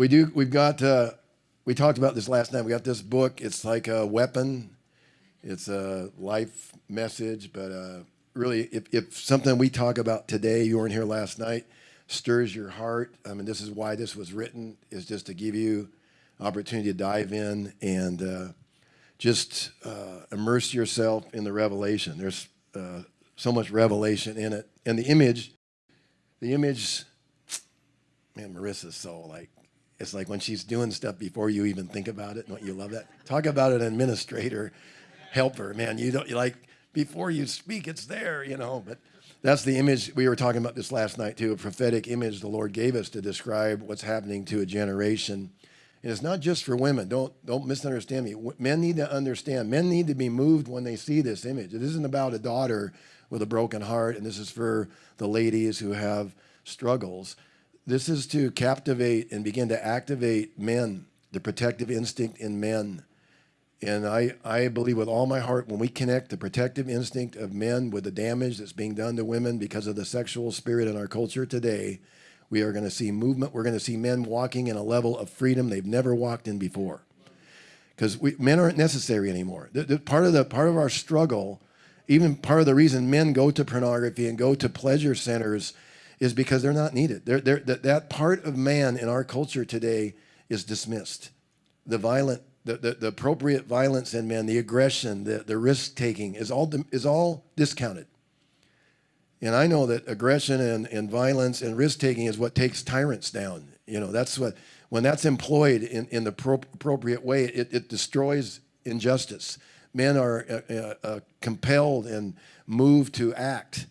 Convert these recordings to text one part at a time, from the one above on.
we do. We've got. Uh, we talked about this last night. We got this book. It's like a weapon. It's a life message, but uh, really, if, if something we talk about today, you weren't here last night, stirs your heart. I mean, this is why this was written. Is just to give you opportunity to dive in and uh, just uh, immerse yourself in the revelation. There's uh, so much revelation in it, and the image, the image, man, Marissa's so like. It's like when she's doing stuff before you even think about it. Don't you love that? Talk about an administrator, helper, man. You don't like before you speak, it's there, you know. But that's the image we were talking about this last night too. A prophetic image the Lord gave us to describe what's happening to a generation and it's not just for women. Don't, don't misunderstand me. Men need to understand. Men need to be moved when they see this image. It isn't about a daughter with a broken heart, and this is for the ladies who have struggles. This is to captivate and begin to activate men, the protective instinct in men. And I, I believe with all my heart, when we connect the protective instinct of men with the damage that's being done to women because of the sexual spirit in our culture today, we are going to see movement. We're going to see men walking in a level of freedom they've never walked in before. Because men aren't necessary anymore. The, the, part, of the, part of our struggle, even part of the reason men go to pornography and go to pleasure centers is because they're not needed. They're, they're, that, that part of man in our culture today is dismissed. The violent, the, the, the appropriate violence in men, the aggression, the, the risk taking is all, is all discounted. And I know that aggression and, and violence and risk taking is what takes tyrants down. You know, that's what, when that's employed in, in the pro appropriate way, it, it destroys injustice. Men are uh, uh, uh, compelled and moved to act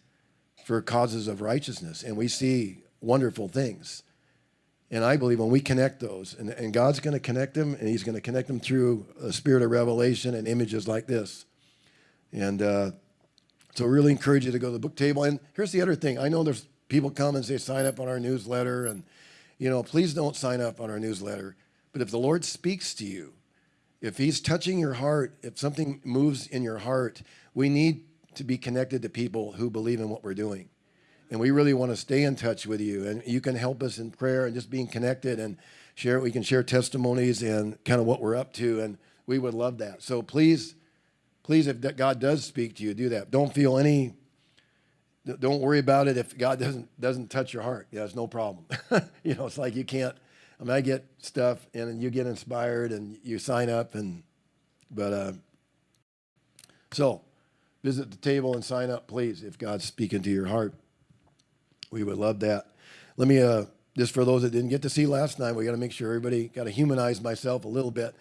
for causes of righteousness. And we see wonderful things. And I believe when we connect those, and, and God's going to connect them, and He's going to connect them through a spirit of revelation and images like this. And uh, so really encourage you to go to the book table. And here's the other thing. I know there's people come and say sign up on our newsletter and you know, please don't sign up on our newsletter. But if the Lord speaks to you, if he's touching your heart, if something moves in your heart, we need to be connected to people who believe in what we're doing. And we really want to stay in touch with you. And you can help us in prayer and just being connected and share. We can share testimonies and kind of what we're up to. And we would love that. So please please, if God does speak to you, do that. Don't feel any, don't worry about it if God doesn't, doesn't touch your heart. Yeah, it's no problem. you know, it's like you can't, I mean, I get stuff and you get inspired and you sign up and, but, uh, so visit the table and sign up, please, if God's speaking to your heart. We would love that. Let me, uh, just for those that didn't get to see last night, we got to make sure everybody got to humanize myself a little bit.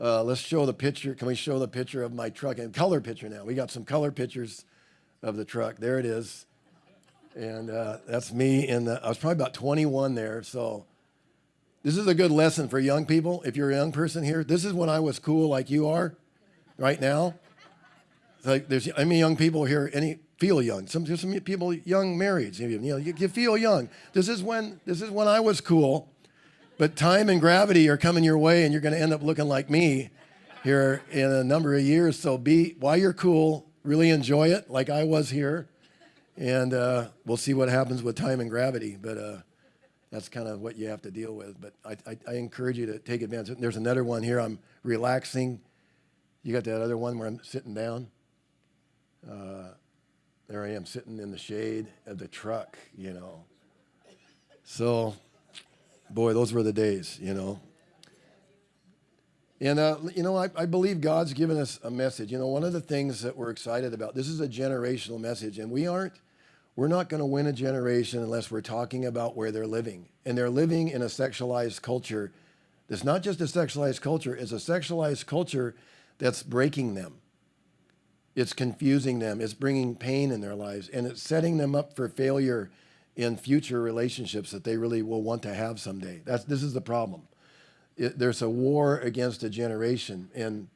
Uh, let's show the picture. Can we show the picture of my truck and color picture now? We got some color pictures of the truck. There it is. And uh, that's me. And I was probably about 21 there. So this is a good lesson for young people. If you're a young person here, this is when I was cool like you are right now. Like there's any young people here, any feel young. Some, some people young married. You know, you, you feel young. This is when this is when I was cool. But time and gravity are coming your way, and you're going to end up looking like me here in a number of years. So be while you're cool, really enjoy it, like I was here, and uh, we'll see what happens with time and gravity. But uh, that's kind of what you have to deal with. But I, I, I encourage you to take advantage. There's another one here. I'm relaxing. You got that other one where I'm sitting down. Uh, there I am sitting in the shade of the truck, you know. So boy, those were the days, you know. And, uh, you know, I, I, believe God's given us a message. You know, one of the things that we're excited about, this is a generational message, and we aren't, we're not going to win a generation unless we're talking about where they're living. And they're living in a sexualized culture that's not just a sexualized culture, it's a sexualized culture that's breaking them. It's confusing them, it's bringing pain in their lives, and it's setting them up for failure in future relationships that they really will want to have someday. That's, this is the problem. It, there's a war against a generation. And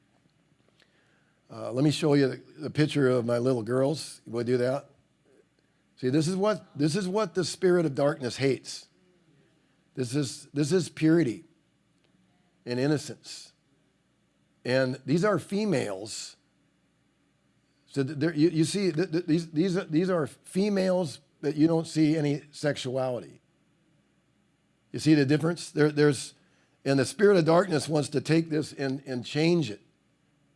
uh, let me show you the, the, picture of my little girls. Will do that? See, this is what this is what the spirit of darkness hates. This is this is purity and innocence. And these are females. So there, you, you see, th th these these these are females that you don't see any sexuality. You see the difference? There, there's, And the spirit of darkness wants to take this and, and change it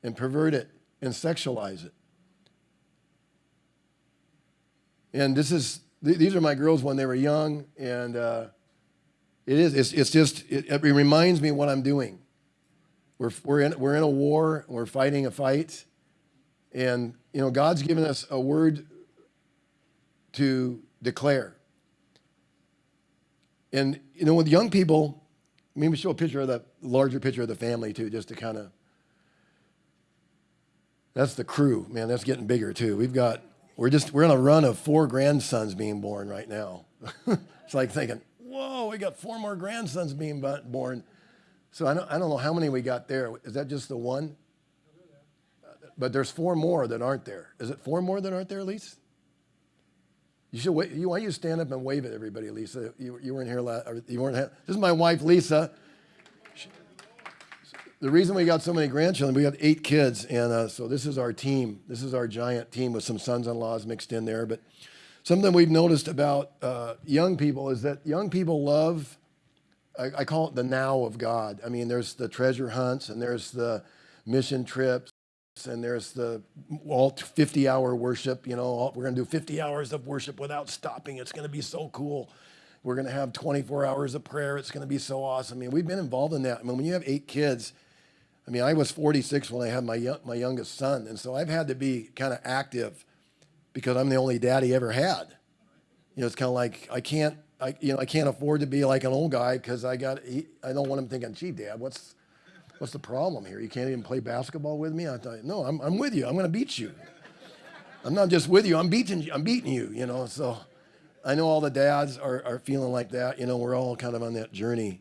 and pervert it and sexualize it. And this is, th- these are my girls when they were young. And uh, it is, it's, it's just, it, it reminds me what I'm doing. We're, we're, in, we're in a war, we're fighting a fight. And, you know, God's given us a word to declare. And, you know, with young people, maybe show a picture of the larger picture of the family too, just to kind of. That's the crew, man. That's getting bigger too. We've got, we're just, we're on a run of four grandsons being born right now. it's like thinking, whoa, we got four more grandsons being born. So I don't, I don't know how many we got there. Is that just the one? But there's four more that aren't there. Is it four more that aren't there, Lisa? You should wait. You, why don't you stand up and wave at everybody, Lisa? You, you weren't here last. You weren't. Here. This is my wife, Lisa. She, the reason we got so many grandchildren, we got eight kids, and uh, so this is our team. This is our giant team with some sons-in-laws mixed in there. But something we've noticed about uh, young people is that young people love. I, I call it the now of God. I mean, there's the treasure hunts, and there's the mission trips and there's the all 50 hour worship you know we're going to do 50 hours of worship without stopping. It's going to be so cool. We're going to have 24 hours of prayer. It's going to be so awesome. I mean we've been involved in that. I mean when you have eight kids i mean i was 46 when i had my, my youngest son. And so i've had to be kind of active because i'm the only dad he ever had. You know it's kind of like i can't I, you know, I can't afford to be like an old guy because I got, I don't want him thinking, gee, dad, what's, what's the problem here? You can't even play basketball with me? I thought, no, I'm, I'm with you. I'm going to beat you. I'm not just with you. I'm beating you. I'm beating you, you know. So I know all the dads are, are feeling like that. You know, we're all kind of on that journey.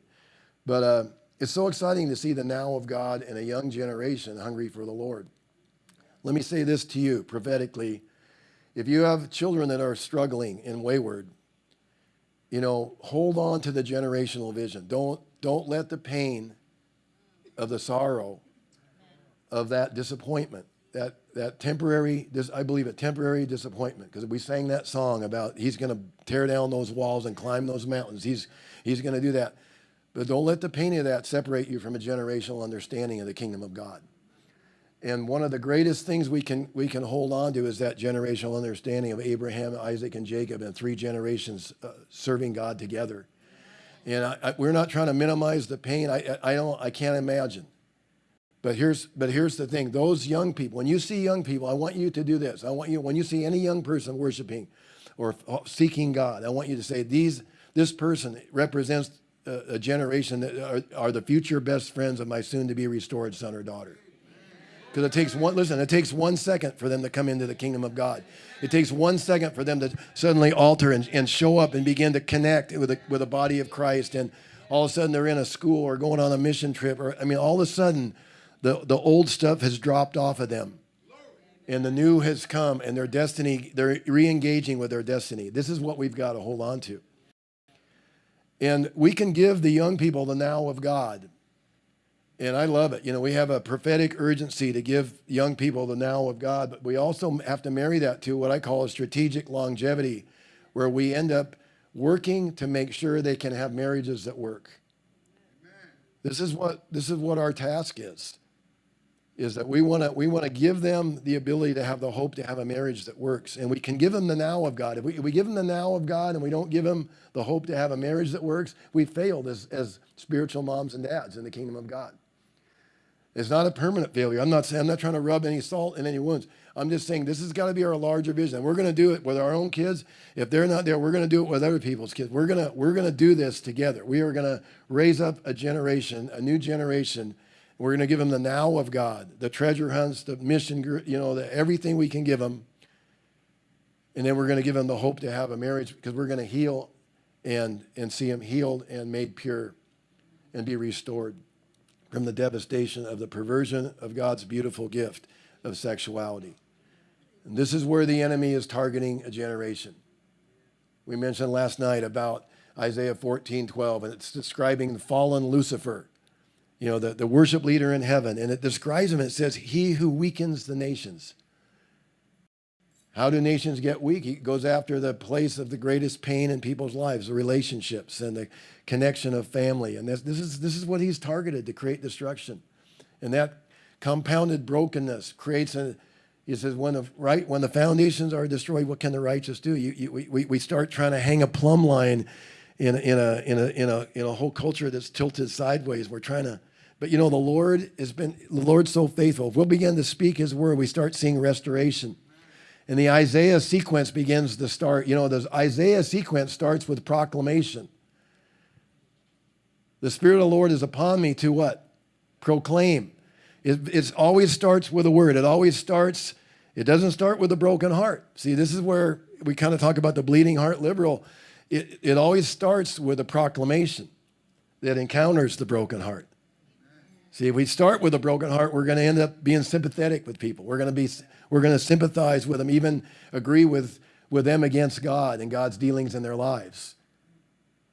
But uh, it's so exciting to see the now of God in a young generation hungry for the Lord. Let me say this to you prophetically. If you have children that are struggling and wayward, you know, hold on to the generational vision. Don't, don't let the pain of the sorrow of that disappointment, that, that temporary, I believe a temporary disappointment, because we sang that song about he's going to tear down those walls and climb those mountains. He's, he's going to do that. But don't let the pain of that separate you from a generational understanding of the kingdom of God. And one of the greatest things we can, we can hold on to is that generational understanding of Abraham, Isaac, and Jacob, and three generations uh, serving God together. And I, I, we're not trying to minimize the pain. I, I, don't, I can't imagine. But here's, but here's the thing. Those young people, when you see young people, I want you to do this. I want you, when you see any young person worshiping or uh, seeking God, I want you to say, these, this person represents a, a generation that are, are the future best friends of my soon to be restored son or daughter. Because it takes one, listen, it takes one second for them to come into the kingdom of God. It takes one second for them to suddenly alter and, and show up and begin to connect with the, with the body of Christ. And all of a sudden they're in a school or going on a mission trip. Or, I mean, all of a sudden the, the old stuff has dropped off of them. And the new has come and their destiny, they're re engaging with their destiny. This is what we've got to hold on to. And we can give the young people the now of God and I love it. You know, we have a prophetic urgency to give young people the now of God, but we also have to marry that to what I call a strategic longevity, where we end up working to make sure they can have marriages that work. This is what this is what our task is. Is that we want to we want to give them the ability to have the hope to have a marriage that works, and we can give them the now of God. If we, if we give them the now of God and we don't give them the hope to have a marriage that works, we failed as as spiritual moms and dads in the kingdom of God. It's not a permanent failure. I'm not saying I'm not trying to rub any salt in any wounds. I'm just saying this has got to be our larger vision. We're going to do it with our own kids. If they're not there, we're going to do it with other people's kids. We're going to we're going to do this together. We are going to raise up a generation, a new generation. We're going to give them the now of God, the treasure hunts, the mission, you know, the, everything we can give them. And then we're going to give them the hope to have a marriage because we're going to heal and and see them healed and made pure and be restored from the devastation of the perversion of God's beautiful gift of sexuality. And this is where the enemy is targeting a generation. We mentioned last night about Isaiah 14, 12, and it's describing the fallen Lucifer, you know, the, the worship leader in heaven. And it describes him, it says, He who weakens the nations. How do nations get weak? He goes after the place of the greatest pain in people's lives, the relationships and the connection of family. And this, this, is, this is what he's targeted to create destruction. And that compounded brokenness creates a, he says, when the, right, when the foundations are destroyed, what can the righteous do? You, you, we, we start trying to hang a plumb line in, in, a, in, a, in, a, in a whole culture that's tilted sideways. We're trying to, but you know, the Lord has been, the Lord's so faithful. If we'll begin to speak his word, we start seeing restoration. And the Isaiah sequence begins to start. You know, the Isaiah sequence starts with proclamation. The Spirit of the Lord is upon me to what? Proclaim. It it always starts with a word. It always starts, it doesn't start with a broken heart. See, this is where we kind of talk about the bleeding heart liberal. It, it always starts with a proclamation that encounters the broken heart. See, if we start with a broken heart, we're going to end up being sympathetic with people. We're going to be, we're going to sympathize with them, even agree with, with them against God and God's dealings in their lives.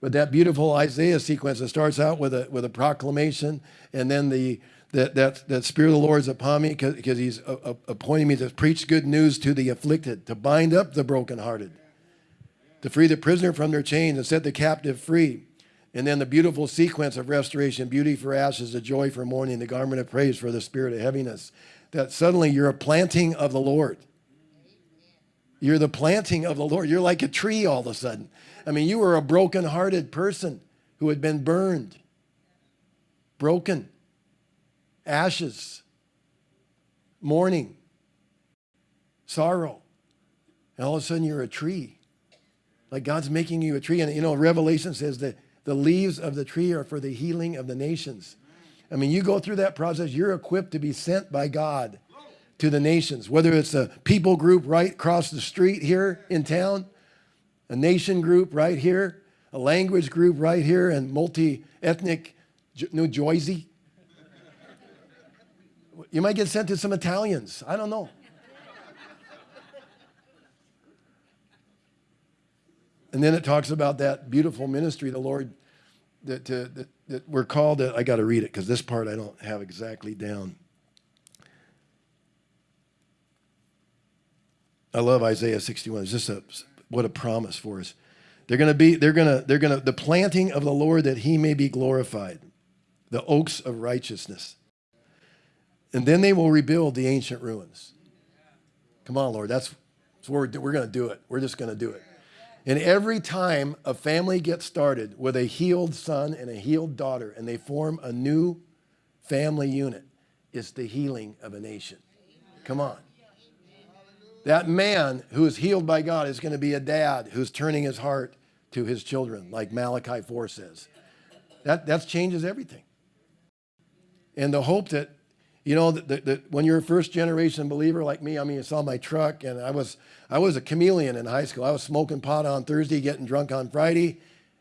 But that beautiful Isaiah sequence that starts out with a, with a proclamation and then the, that, that, that Spirit of the Lord is upon me because he's a, a, appointing me to preach good news to the afflicted, to bind up the brokenhearted, to free the prisoner from their chains and set the captive free and then the beautiful sequence of restoration, beauty for ashes, the joy for mourning, the garment of praise for the spirit of heaviness. That suddenly you're a planting of the Lord. You're the planting of the Lord. You're like a tree all of a sudden. I mean, you were a broken-hearted person who had been burned, broken, ashes, mourning, sorrow. And all of a sudden you're a tree. Like God's making you a tree. And you know, Revelation says that the leaves of the tree are for the healing of the nations. I mean, you go through that process, you're equipped to be sent by God to the nations, whether it's a people group right across the street here in town, a nation group right here, a language group right here, and multi-ethnic New Jersey. You might get sent to some Italians. I don't know. And then it talks about that beautiful ministry the Lord that, that, that we're called to, I got to read it because this part I don't have exactly down. I love Isaiah 61. It's just a, what a promise for us. They're going to be, they're going to, they're going to, the planting of the Lord that he may be glorified, the oaks of righteousness. And then they will rebuild the ancient ruins. Come on, Lord. That's, that's we're, we're going to do it. We're just going to do it. And every time a family gets started with a healed son and a healed daughter and they form a new family unit, it's the healing of a nation. Come on. That man who is healed by God is going to be a dad who's turning his heart to his children, like Malachi 4 says. That, that changes everything. And the hope that you know, that, that when you're a first generation believer like me, I mean, you saw my truck and I was, I was a chameleon in high school. I was smoking pot on Thursday, getting drunk on Friday,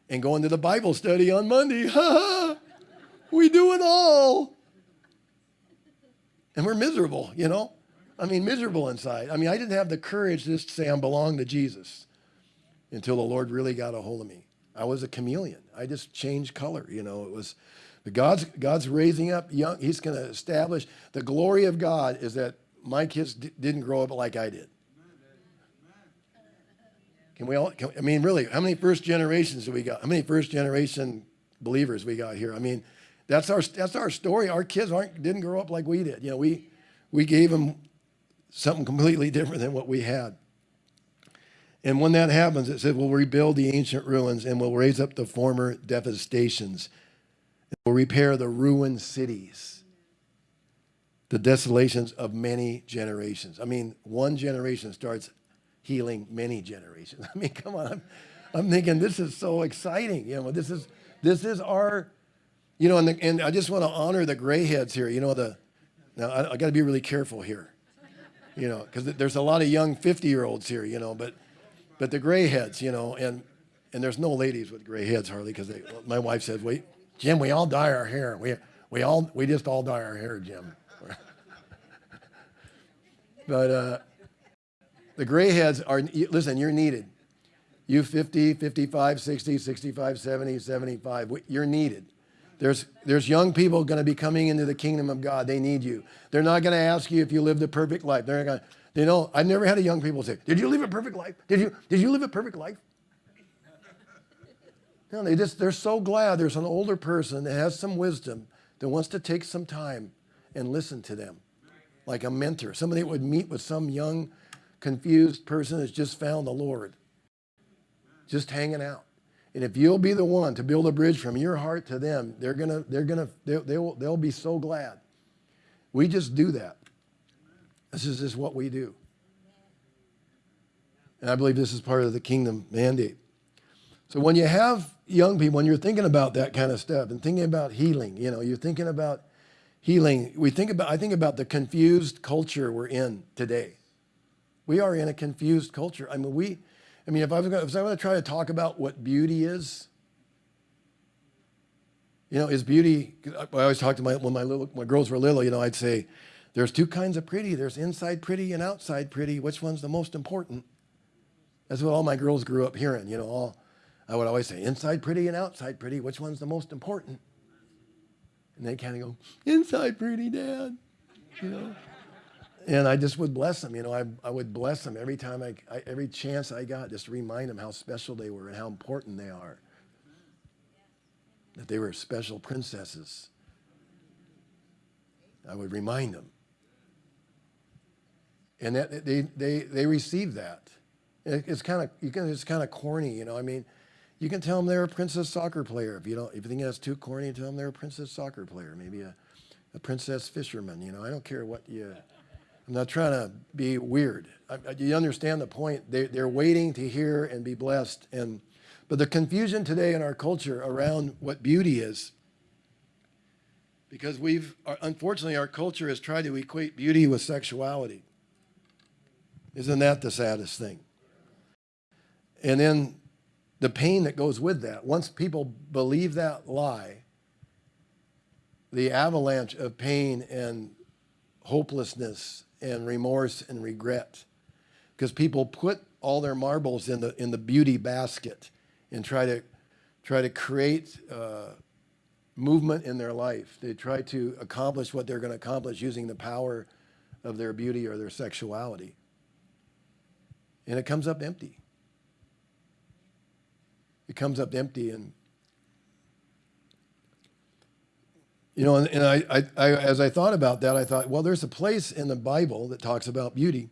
and going to the Bible study on Monday. we do it all. And we're miserable, you know? I mean, miserable inside. I mean, I didn't have the courage just to say I belong to Jesus until the Lord really got a hold of me. I was a chameleon. I just changed color, you know. It was but God's, God's raising up young, he's going to establish the glory of God is that my kids didn't grow up like I did. Can we all, can, I mean, really, how many first generations do we got? How many first generation believers we got here? I mean, that's our, that's our story. Our kids aren't, didn't grow up like we did. You know, we, we gave them something completely different than what we had. And when that happens, it said, we'll rebuild the ancient ruins and we'll raise up the former devastations will repair the ruined cities, the desolations of many generations. I mean, one generation starts healing many generations. I mean, come on. I'm, I'm thinking this is so exciting. You know, this is this is our, you know, and, the, and I just want to honor the gray heads here. You know, the now I, I got to be really careful here, you know, because there's a lot of young 50 year olds here, you know, but but the gray heads, you know, and and there's no ladies with gray heads hardly because my wife says, wait, Jim, we all dye our hair. We, we, all, we just all dye our hair, Jim. but uh, the gray heads are, listen, you're needed. You 50, 55, 60, 65, 70, 75, you're needed. There's, there's young people going to be coming into the kingdom of God. They need you. They're not going to ask you if you lived a perfect life. They're going to You know, I've never had a young people say, "Did you live a perfect life? Did you did you live a perfect life?" No, they just they're so glad there's an older person that has some wisdom that wants to take some time and listen to them, like a mentor, somebody that would meet with some young, confused person that's just found the Lord, just hanging out. And if you'll be the one to build a bridge from your heart to them, they're gonna they're gonna they'll they'll, they'll be so glad. We just do that. This is just what we do. And I believe this is part of the kingdom mandate. So when you have young people, when you're thinking about that kind of stuff and thinking about healing, you know, you're thinking about healing. We think about, I think about the confused culture we're in today. We are in a confused culture. I mean, we, I mean, if I was going, to try to talk about what beauty is, you know, is beauty, I always talk to my, when my little, my girls were little, you know, I'd say, there's two kinds of pretty. There's inside pretty and outside pretty. Which one's the most important? That's what all my girls grew up hearing, you know, all, I would always say, inside pretty and outside pretty, which one's the most important? And they kind of go, inside pretty, Dad, you know. and I just would bless them, you know, I, I would bless them every time, I, I, every chance I got, just remind them how special they were and how important they are. That they were special princesses. I would remind them. And that, they, they, they received that. It's kind of, you can, it's kind of corny, you know, I mean, you can tell them they're a princess soccer player. If you don't, if you think that's too corny, tell them they're a princess soccer player. Maybe a, a princess fisherman. You know, I don't care what you. I'm not trying to be weird. I, you understand the point? They, they're waiting to hear and be blessed. And but the confusion today in our culture around what beauty is, because we've unfortunately our culture has tried to equate beauty with sexuality. Isn't that the saddest thing? And then the pain that goes with that. Once people believe that lie, the avalanche of pain and hopelessness and remorse and regret, because people put all their marbles in the in the beauty basket and try to try to create uh, movement in their life. They try to accomplish what they're going to accomplish using the power of their beauty or their sexuality, and it comes up empty it comes up empty and you know and, and I, I, I, as i thought about that i thought well there's a place in the bible that talks about beauty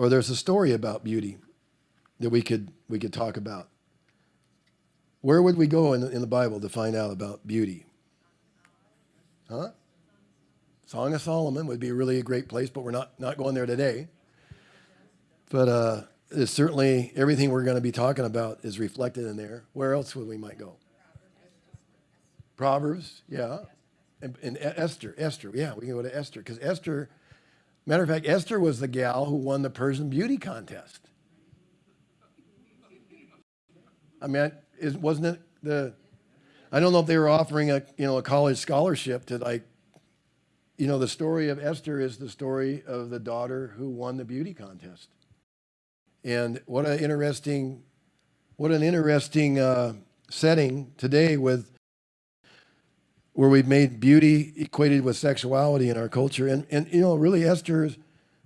or there's a story about beauty that we could we could talk about. Where would we go in the, in the bible to find out about beauty? Huh? Song of solomon would be really a great place but we're not not going there today. But uh is certainly everything we're going to be talking about is reflected in there. Where else would we might go? Proverbs, yeah. And, and Esther, Esther, yeah, we can go to Esther because Esther, matter of fact, Esther was the gal who won the Persian beauty contest. I mean, is, wasn't it the? I don't know if they were offering a you know a college scholarship to like, you know, the story of Esther is the story of the daughter who won the beauty contest. And what an interesting, what an interesting uh, setting today with where we've made beauty equated with sexuality in our culture. And, and you know, really, Esther,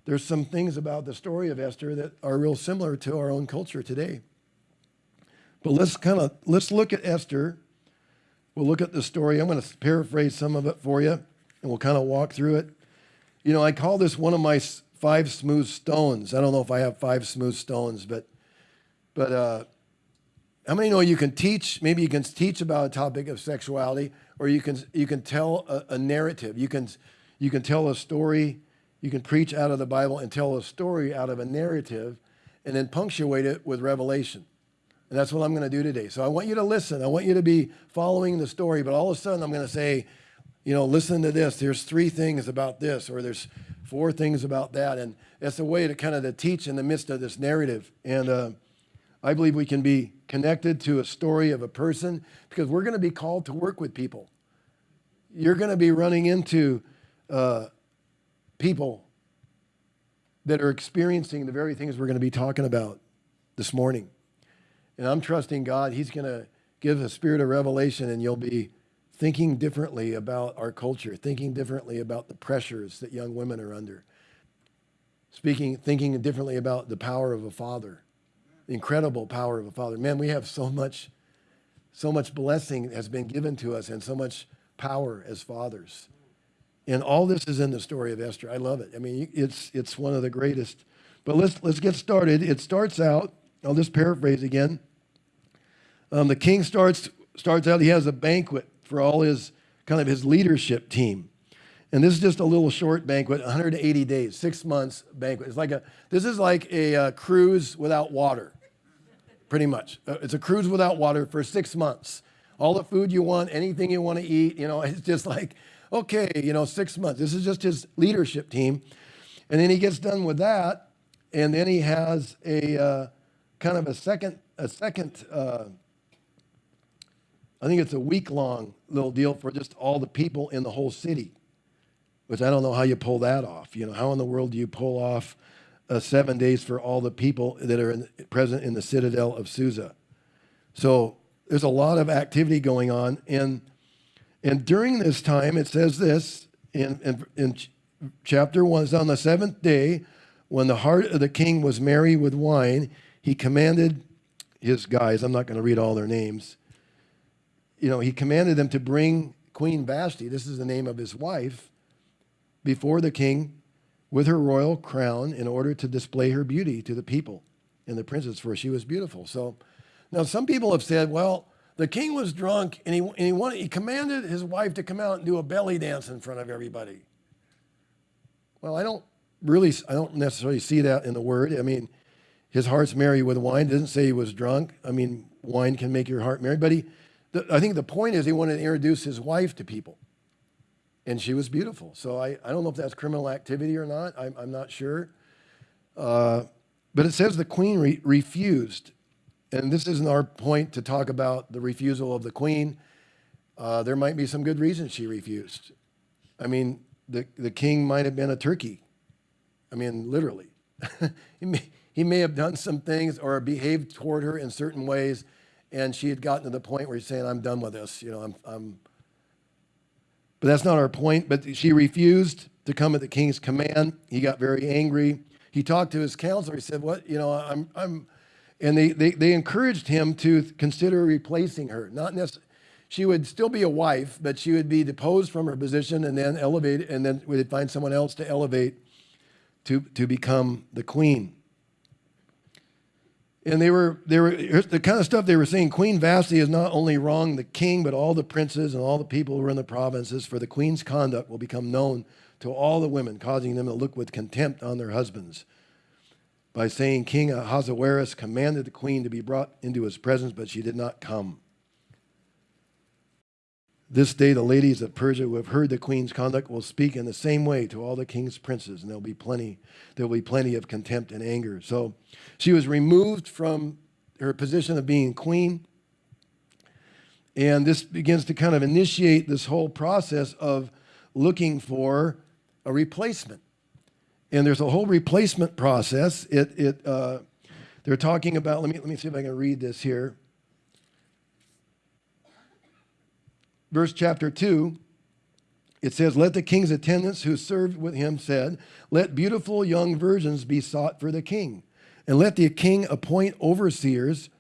there's some things about the story of Esther that are real similar to our own culture today. But let's kind of, let's look at Esther. We'll look at the story. I'm going to paraphrase some of it for you, and we'll kind of walk through it. You know, I call this one of my five smooth stones. I don't know if I have five smooth stones, but but uh, how many know you can teach? Maybe you can teach about a topic of sexuality, or you can you can tell a, a narrative. You can you can tell a story. You can preach out of the Bible and tell a story out of a narrative, and then punctuate it with revelation. And that's what I'm going to do today. So I want you to listen. I want you to be following the story, but all of a sudden I'm going to say, you know, listen to this. There's three things about this, or there's four things about that. And it's a way to kind of to teach in the midst of this narrative. And uh, I believe we can be connected to a story of a person because we're going to be called to work with people. You're going to be running into uh, people that are experiencing the very things we're going to be talking about this morning. And I'm trusting God. He's going to give a spirit of revelation, and you'll be thinking differently about our culture, thinking differently about the pressures that young women are under. speaking, thinking differently about the power of a father, the incredible power of a father. Man, we have so much, so much blessing has been given to us and so much power as fathers. And all this is in the story of Esther. I love it. I mean, it's, it's one of the greatest. But let's, let's get started. It starts out, I'll just paraphrase again. Um, the king starts, starts out, he has a banquet for all his kind of his leadership team. And this is just a little short banquet, 180 days, six months banquet. It's like a, this is like a uh, cruise without water, pretty much. Uh, it's a cruise without water for six months. All the food you want, anything you want to eat, you know, it's just like, okay, you know, six months. This is just his leadership team. And then he gets done with that, and then he has a uh, kind of a second, a second, uh, I think it's a week long little deal for just all the people in the whole city, which I don't know how you pull that off. You know, how in the world do you pull off uh, seven days for all the people that are in, present in the citadel of Susa? So there's a lot of activity going on. And, and during this time, it says this in, in, in chapter 1 it's on the seventh day, when the heart of the king was merry with wine, he commanded his guys, I'm not going to read all their names, you know, he commanded them to bring Queen Vashti, this is the name of his wife, before the king with her royal crown in order to display her beauty to the people and the princess, for she was beautiful. So now, some people have said, well, the king was drunk and he, and he, wanted, he commanded his wife to come out and do a belly dance in front of everybody. Well, I don't really, I don't necessarily see that in the word. I mean, his heart's merry with wine. It doesn't say he was drunk. I mean, wine can make your heart merry. But he, the, I think the point is he wanted to introduce his wife to people. And she was beautiful. So I, I don't know if that's criminal activity or not. I'm, I'm not sure. Uh, but it says the queen re refused and this isn't our point to talk about the refusal of the queen. Uh, there might be some good reasons she refused. I mean, the, the king might have been a turkey. I mean, literally. he, may, he may have done some things or behaved toward her in certain ways, and she had gotten to the point where he's saying, I'm done with this. You know, I'm, I'm but that's not our point. But she refused to come at the king's command. He got very angry. He talked to his counselor. He said, What? You know, I'm, I'm, and they, they, they encouraged him to consider replacing her. Not necessarily, she would still be a wife, but she would be deposed from her position and then elevated, and then would find someone else to elevate to, to become the queen. And they were, they were the kind of stuff they were saying. Queen Vashti is not only wrong the king, but all the princes and all the people who were in the provinces, for the queen's conduct will become known to all the women, causing them to look with contempt on their husbands by saying King Ahasuerus commanded the queen to be brought into his presence, but she did not come. This day, the ladies of Persia who have heard the queen's conduct will speak in the same way to all the king's princes, and there'll be plenty, there'll be plenty of contempt and anger. So she was removed from her position of being queen. And this begins to kind of initiate this whole process of looking for a replacement. And there's a whole replacement process. It, it, uh, they're talking about, let me, let me see if I can read this here. Verse chapter 2, it says, Let the king's attendants who served with him said, Let beautiful young virgins be sought for the king, and let the king appoint overseers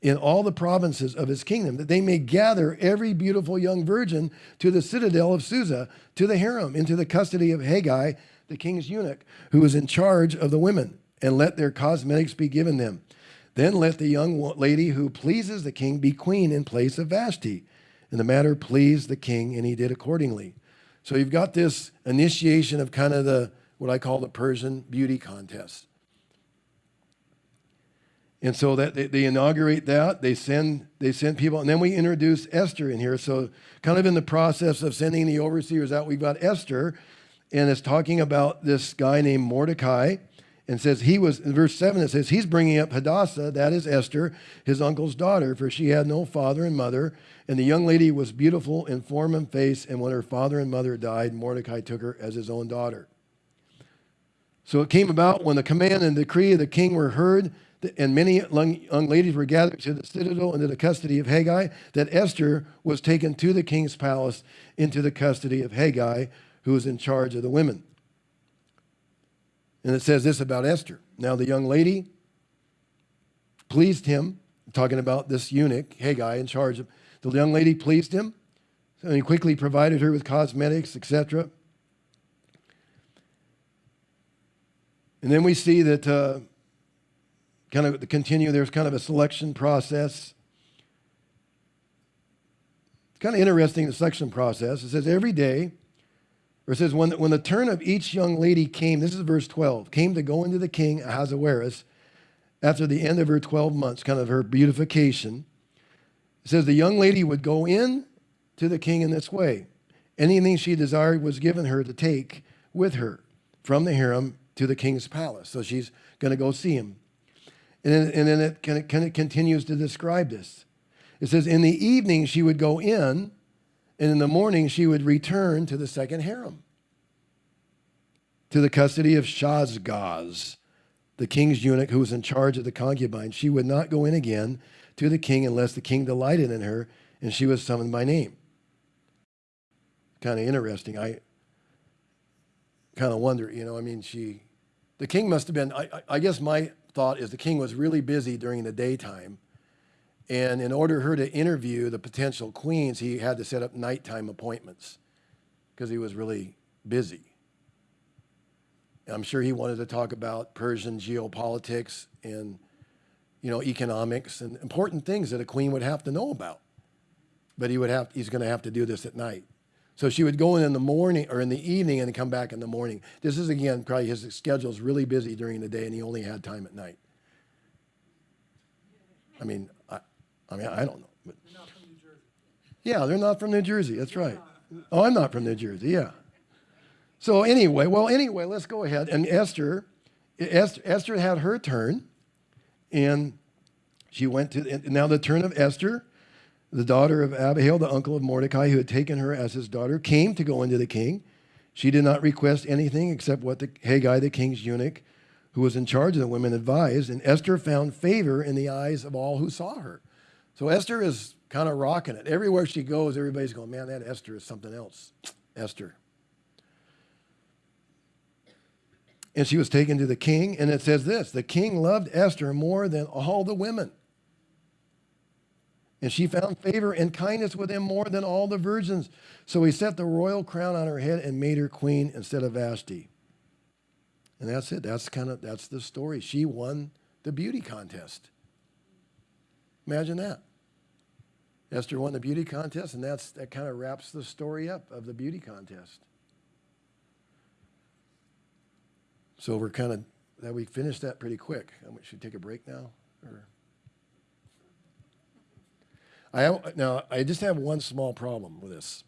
in all the provinces of his kingdom, that they may gather every beautiful young virgin to the citadel of Susa, to the harem, into the custody of Hegai, the king's eunuch, who is in charge of the women, and let their cosmetics be given them. Then let the young lady who pleases the king be queen in place of Vashti. And the matter pleased the king, and he did accordingly. So you've got this initiation of kind of the what I call the Persian beauty contest. And so that they, they, inaugurate that, they send they send people, and then we introduce Esther in here. So kind of in the process of sending the overseers out, we've got Esther, and it's talking about this guy named Mordecai and says he was in verse 7 it says he's bringing up hadassah that is esther his uncle's daughter for she had no father and mother and the young lady was beautiful in form and face and when her father and mother died mordecai took her as his own daughter so it came about when the command and decree of the king were heard and many young ladies were gathered to the citadel into the custody of Haggai, that Esther was taken to the king's palace into the custody of Haggai, who was in charge of the women. And it says this about Esther. Now, the young lady pleased him, talking about this eunuch, Haggai, in charge of. The young lady pleased him, and he quickly provided her with cosmetics, etc. And then we see that uh, kind of to continue, there's kind of a selection process. It's kind of interesting, the selection process. It says every day, or it says, when, when the turn of each young lady came, this is verse 12, came to go into the king Ahasuerus after the end of her 12 months, kind of her beautification. It says the young lady would go in to the king in this way. Anything she desired was given her to take with her from the harem to the king's palace. So she's going to go see him. And then, and then it, kind of, kind of continues to describe this. It says, In the evening she would go in and in the morning she would return to the second harem, to the custody of Shaashgaz, the king's eunuch who was in charge of the concubine. She would not go in again to the king unless the king delighted in her and she was summoned by name. Kind of interesting. I kind of wonder, you know, I mean, she, the king must have been, I, I guess my thought is the king was really busy during the daytime and in order for her to interview the potential queens, he had to set up nighttime appointments because he was really busy. And I'm sure he wanted to talk about Persian geopolitics and you know economics and important things that a queen would have to know about. But he would have he's going to have to do this at night. So she would go in in the morning or in the evening and come back in the morning. This is again probably his schedule is really busy during the day and he only had time at night. I mean, I mean, I don't know. But they're not from New Jersey. Yeah, they're not from New Jersey. That's right. Oh, I'm not from New Jersey. Yeah. So anyway, well, anyway, let's go ahead. And Esther, Esther, Esther had her turn, and she went to now the turn of Esther, the daughter of Abihail, the uncle of Mordecai, who had taken her as his daughter, came to go into the king. She did not request anything except what the Haggai, the king's eunuch, who was in charge of the women, advised. And Esther found favor in the eyes of all who saw her. So Esther is kind of rocking it. Everywhere she goes, everybody's going, man, that Esther is something else. Esther. And she was taken to the king, and it says this the king loved Esther more than all the women. And she found favor and kindness with him more than all the virgins. So he set the royal crown on her head and made her queen instead of Vashti. And that's it. That's kind of that's the story. She won the beauty contest. Imagine that. Esther won the beauty contest, and that's, that kind of wraps the story up of the beauty contest. So we're kind of, that we finished that pretty quick. Should we take a break now? Or? I now, I just have one small problem with this.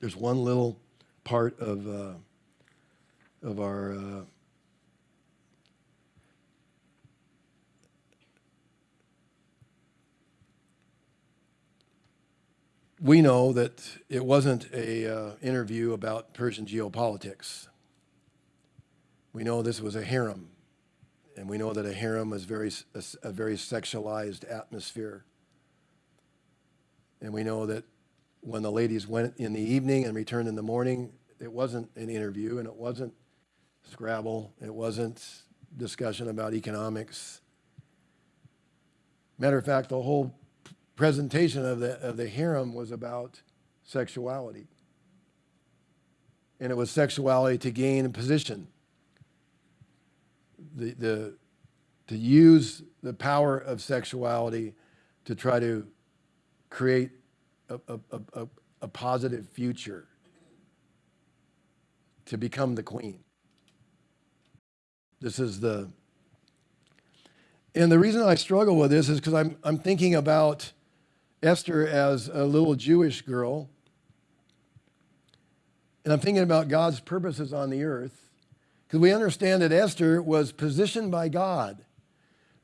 There's one little part of, uh, of our uh, we know that it wasn't a uh, interview about Persian geopolitics. We know this was a harem, and we know that a harem is very a, a very sexualized atmosphere. And we know that when the ladies went in the evening and returned in the morning, it wasn't an interview and it wasn't Scrabble, it wasn't discussion about economics. Matter of fact, the whole presentation of the, of the harem was about sexuality. And it was sexuality to gain a position. The, the, to use the power of sexuality to try to create a, a, a, a positive future, to become the queen. This is the, and the reason I struggle with this is because I'm, I'm thinking about Esther as a little Jewish girl. And I'm thinking about God's purposes on the earth. Because we understand that Esther was positioned by God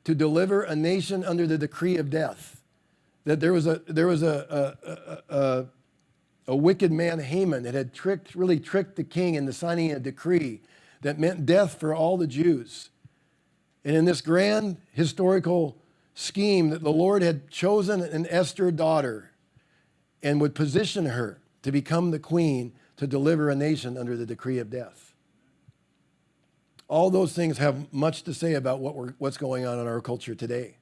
to deliver a nation under the decree of death. That there was a, there was a, a, a, a wicked man, Haman, that had tricked, really tricked the king into signing a decree that meant death for all the Jews. And in this grand historical scheme that the Lord had chosen an Esther daughter and would position her to become the queen to deliver a nation under the decree of death. All those things have much to say about what we're, what's going on in our culture today.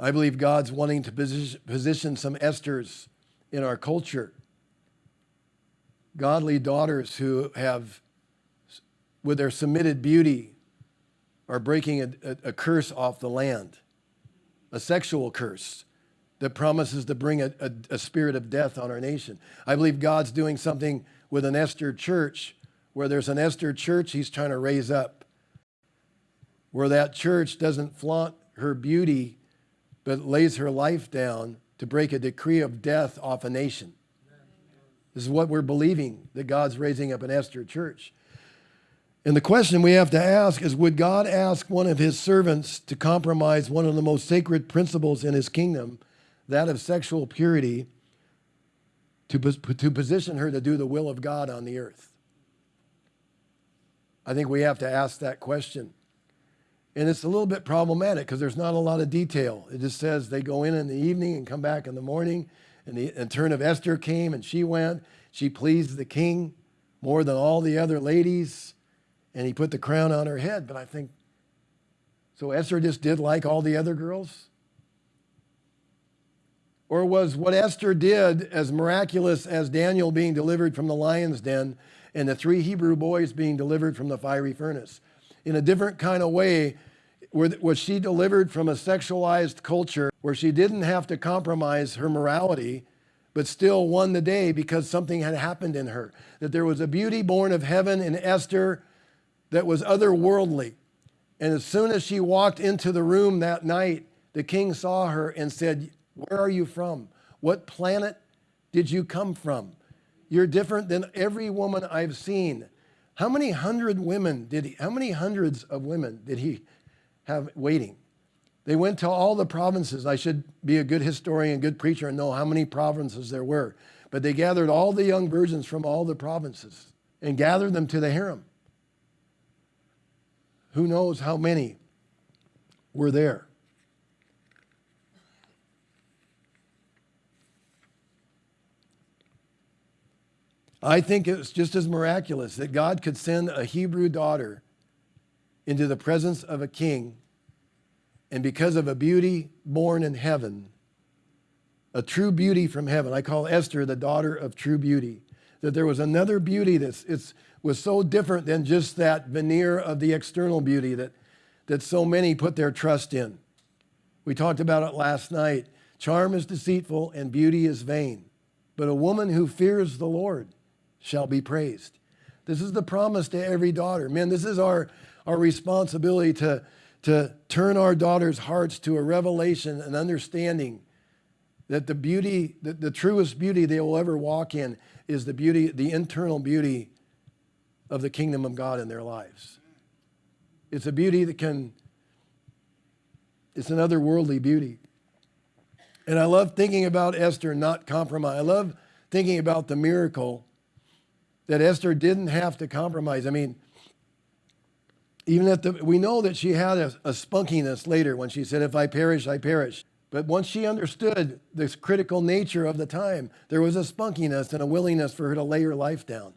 I believe God's wanting to position, some Esthers in our culture. Godly daughters who have, with their submitted beauty, are breaking a, a, a curse off the land, a sexual curse that promises to bring a, a, a, spirit of death on our nation. I believe God's doing something with an Esther church where there's an Esther church he's trying to raise up, where that church doesn't flaunt her beauty, but lays her life down to break a decree of death off a nation. This is what we're believing that God's raising up an Esther church. And the question we have to ask is Would God ask one of his servants to compromise one of the most sacred principles in his kingdom, that of sexual purity, to, to position her to do the will of God on the earth? I think we have to ask that question. And it's a little bit problematic because there's not a lot of detail. It just says they go in in the evening and come back in the morning. And the turn of Esther came and she went. She pleased the king more than all the other ladies and he put the crown on her head. But I think, so Esther just did like all the other girls? Or was what Esther did as miraculous as Daniel being delivered from the lion's den and the three Hebrew boys being delivered from the fiery furnace? In a different kind of way, was she delivered from a sexualized culture where she didn't have to compromise her morality, but still won the day because something had happened in her? That there was a beauty born of heaven in Esther that was otherworldly. And as soon as she walked into the room that night, the king saw her and said, Where are you from? What planet did you come from? You're different than every woman I've seen. How many hundred women did he, how many hundreds of women did he have waiting? They went to all the provinces. I should be a good historian, good preacher, and know how many provinces there were. But they gathered all the young virgins from all the provinces and gathered them to the harem. Who knows how many were there? I think it's just as miraculous that God could send a Hebrew daughter into the presence of a king, and because of a beauty born in heaven, a true beauty from heaven, I call Esther the daughter of true beauty, that there was another beauty that's it's was so different than just that veneer of the external beauty that, that so many put their trust in. We talked about it last night. Charm is deceitful and beauty is vain, but a woman who fears the Lord shall be praised. This is the promise to every daughter. Man, this is our, our responsibility to, to turn our daughters' hearts to a revelation and understanding that the beauty, the, the truest beauty they will ever walk in is the beauty, the internal beauty of the kingdom of God in their lives. It's a beauty that can, it's an otherworldly beauty. And I love thinking about Esther not compromise. I love thinking about the miracle that Esther didn't have to compromise. I mean, even at the, we know that she had a, a spunkiness later when she said, if I perish, I perish. But once she understood this critical nature of the time, there was a spunkiness and a willingness for her to lay her life down.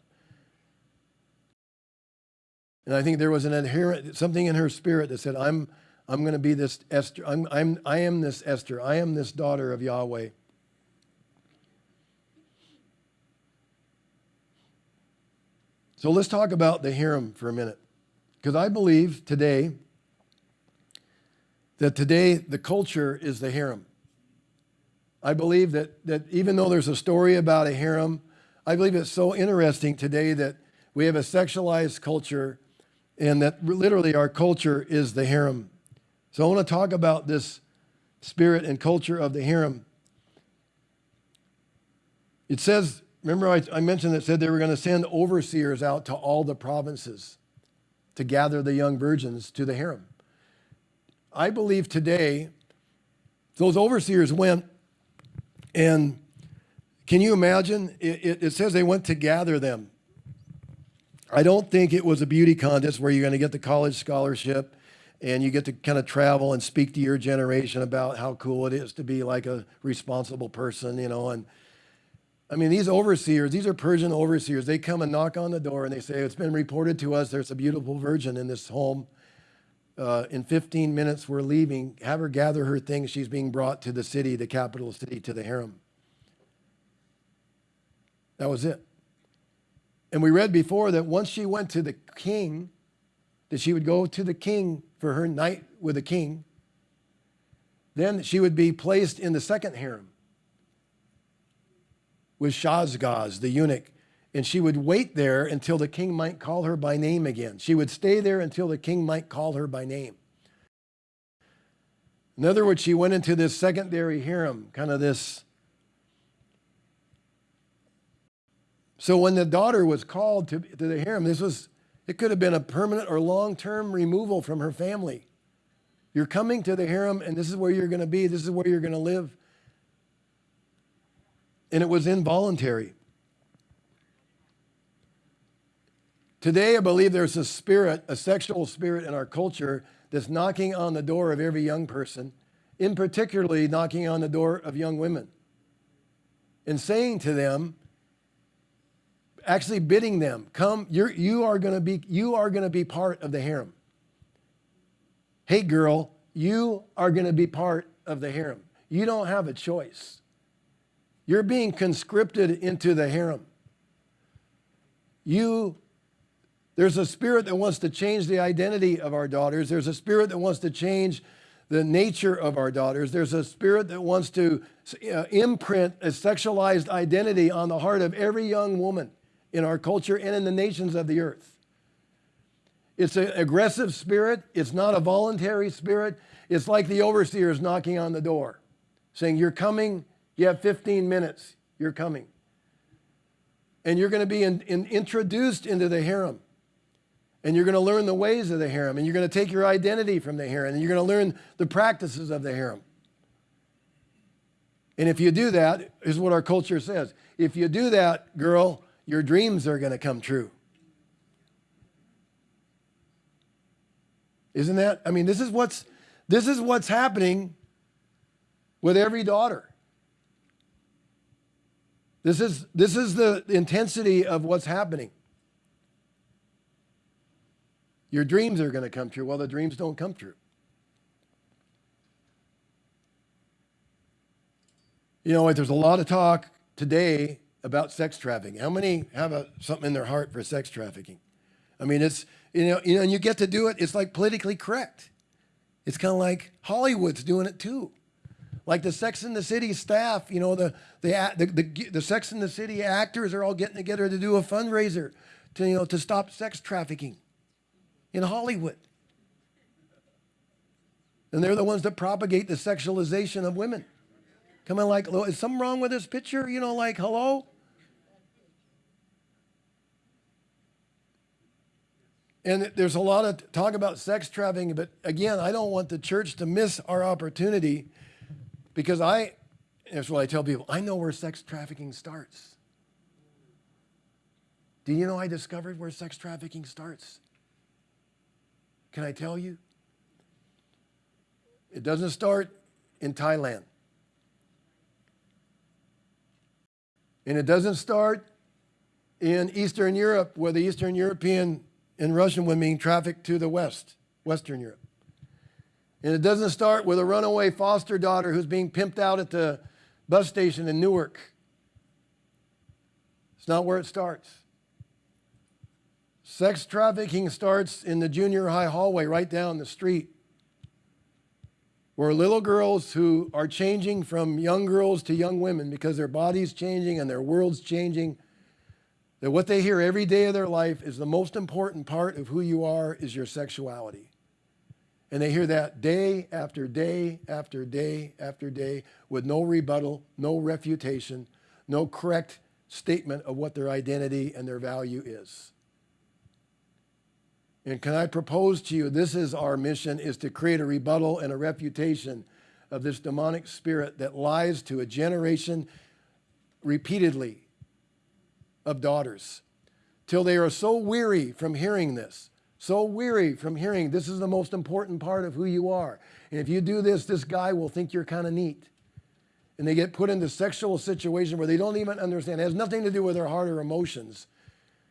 And I think there was an inherent something in her spirit that said, I'm, I'm going to be this Esther. I'm, I'm, I am this Esther. I am this daughter of Yahweh. So let's talk about the harem for a minute. Because I believe today that today the culture is the harem. I believe that, that even though there's a story about a harem, I believe it's so interesting today that we have a sexualized culture and that literally our culture is the harem. So I want to talk about this spirit and culture of the harem. It says, remember I, I mentioned that said they were going to send overseers out to all the provinces to gather the young virgins to the harem. I believe today those overseers went and can you imagine? It, it, it says they went to gather them. I don't think it was a beauty contest where you're going to get the college scholarship and you get to kind of travel and speak to your generation about how cool it is to be like a responsible person, you know. And I mean, these overseers, these are Persian overseers. They come and knock on the door and they say, It's been reported to us there's a beautiful virgin in this home. Uh, in 15 minutes, we're leaving. Have her gather her things. She's being brought to the city, the capital city, to the harem. That was it. And we read before that once she went to the king, that she would go to the king for her night with the king. Then she would be placed in the second harem with Shaashgaz, the eunuch, and she would wait there until the king might call her by name again. She would stay there until the king might call her by name. In other words, she went into this secondary harem, kind of this. So when the daughter was called to, to the harem, this was, it could have been a permanent or long term removal from her family. You're coming to the harem, and this is where you're going to be, this is where you're going to live. And it was involuntary. Today, I believe there's a spirit, a sexual spirit in our culture that's knocking on the door of every young person, in particularly knocking on the door of young women, and saying to them, actually bidding them, come, you're, you are going to be, you are going to be part of the harem. Hey, girl, you are going to be part of the harem. You don't have a choice. You're being conscripted into the harem. You there's a spirit that wants to change the identity of our daughters. There's a spirit that wants to change the nature of our daughters. There's a spirit that wants to uh, imprint a sexualized identity on the heart of every young woman in our culture and in the nations of the earth. It's an aggressive spirit. It's not a voluntary spirit. It's like the overseers knocking on the door, saying, You're coming. You have 15 minutes. You're coming. And you're going to be in, in, introduced into the harem and you're going to learn the ways of the harem, and you're going to take your identity from the harem, and you're going to learn the practices of the harem. And if you do that, is what our culture says. If you do that, girl, your dreams are going to come true. Isn't that? I mean, this is what's this is what's happening with every daughter. This is this is the intensity of what's happening. Your dreams are going to come true. Well, the dreams don't come true. You know, there's a lot of talk today about sex trafficking. How many have a, something in their heart for sex trafficking? I mean, it's, you know, you know, and you get to do it, it's like politically correct. It's kind of like Hollywood's doing it too. Like the Sex and the City staff, you know, the, the, the, the, the Sex and the City actors are all getting together to do a fundraiser to, you know, to stop sex trafficking in Hollywood. And they're the ones that propagate the sexualization of women. Coming like, is something wrong with this picture? You know, like, hello? And there's a lot of talk about sex trafficking, but again, I don't want the church to miss our opportunity because I, that's what I tell people, I know where sex trafficking starts. Do you know I discovered where sex trafficking starts? Can I tell you? It doesn't start in Thailand. And it doesn't start in Eastern Europe, where the Eastern European and Russian women being trafficked to the West, Western Europe. And it doesn't start with a runaway foster daughter who's being pimped out at the bus station in Newark. It's not where it starts. Sex trafficking starts in the junior high hallway right down the street, where little girls who are changing from young girls to young women because their body's changing and their world's changing, that what they hear every day of their life is the most important part of who you are is your sexuality. And they hear that day after day after day after day with no rebuttal, no refutation, no correct statement of what their identity and their value is. And can I propose to you, this is our mission, is to create a rebuttal and a refutation of this demonic spirit that lies to a generation repeatedly of daughters till they are so weary from hearing this, so weary from hearing this is the most important part of who you are. And if you do this, this guy will think you're kind of neat. and they get put into sexual situation where they don't even understand. It has nothing to do with their heart or emotions.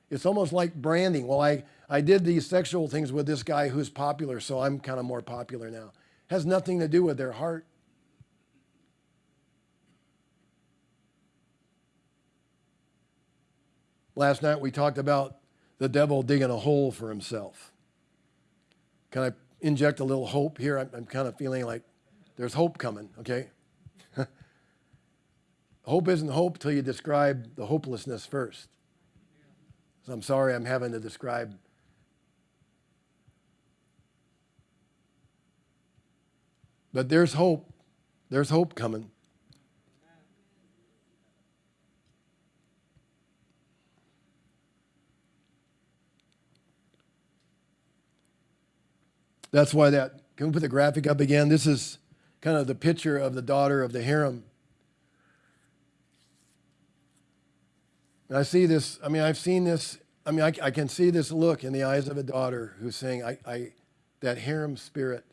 It's almost like branding. Well, I, I did these sexual things with this guy who's popular, so I'm kind of more popular now. It has nothing to do with their heart. Last night we talked about the devil digging a hole for himself. Can I inject a little hope here? I'm, I'm kind of feeling like there's hope coming, okay? hope isn't hope till you describe the hopelessness first. So I'm sorry I'm having to describe. But there's hope. There's hope coming. That's why that, can we put the graphic up again? This is kind of the picture of the daughter of the harem. And I see this, I mean, I've seen this, I mean, I, I can see this look in the eyes of a daughter who's saying, I, I, that harem spirit,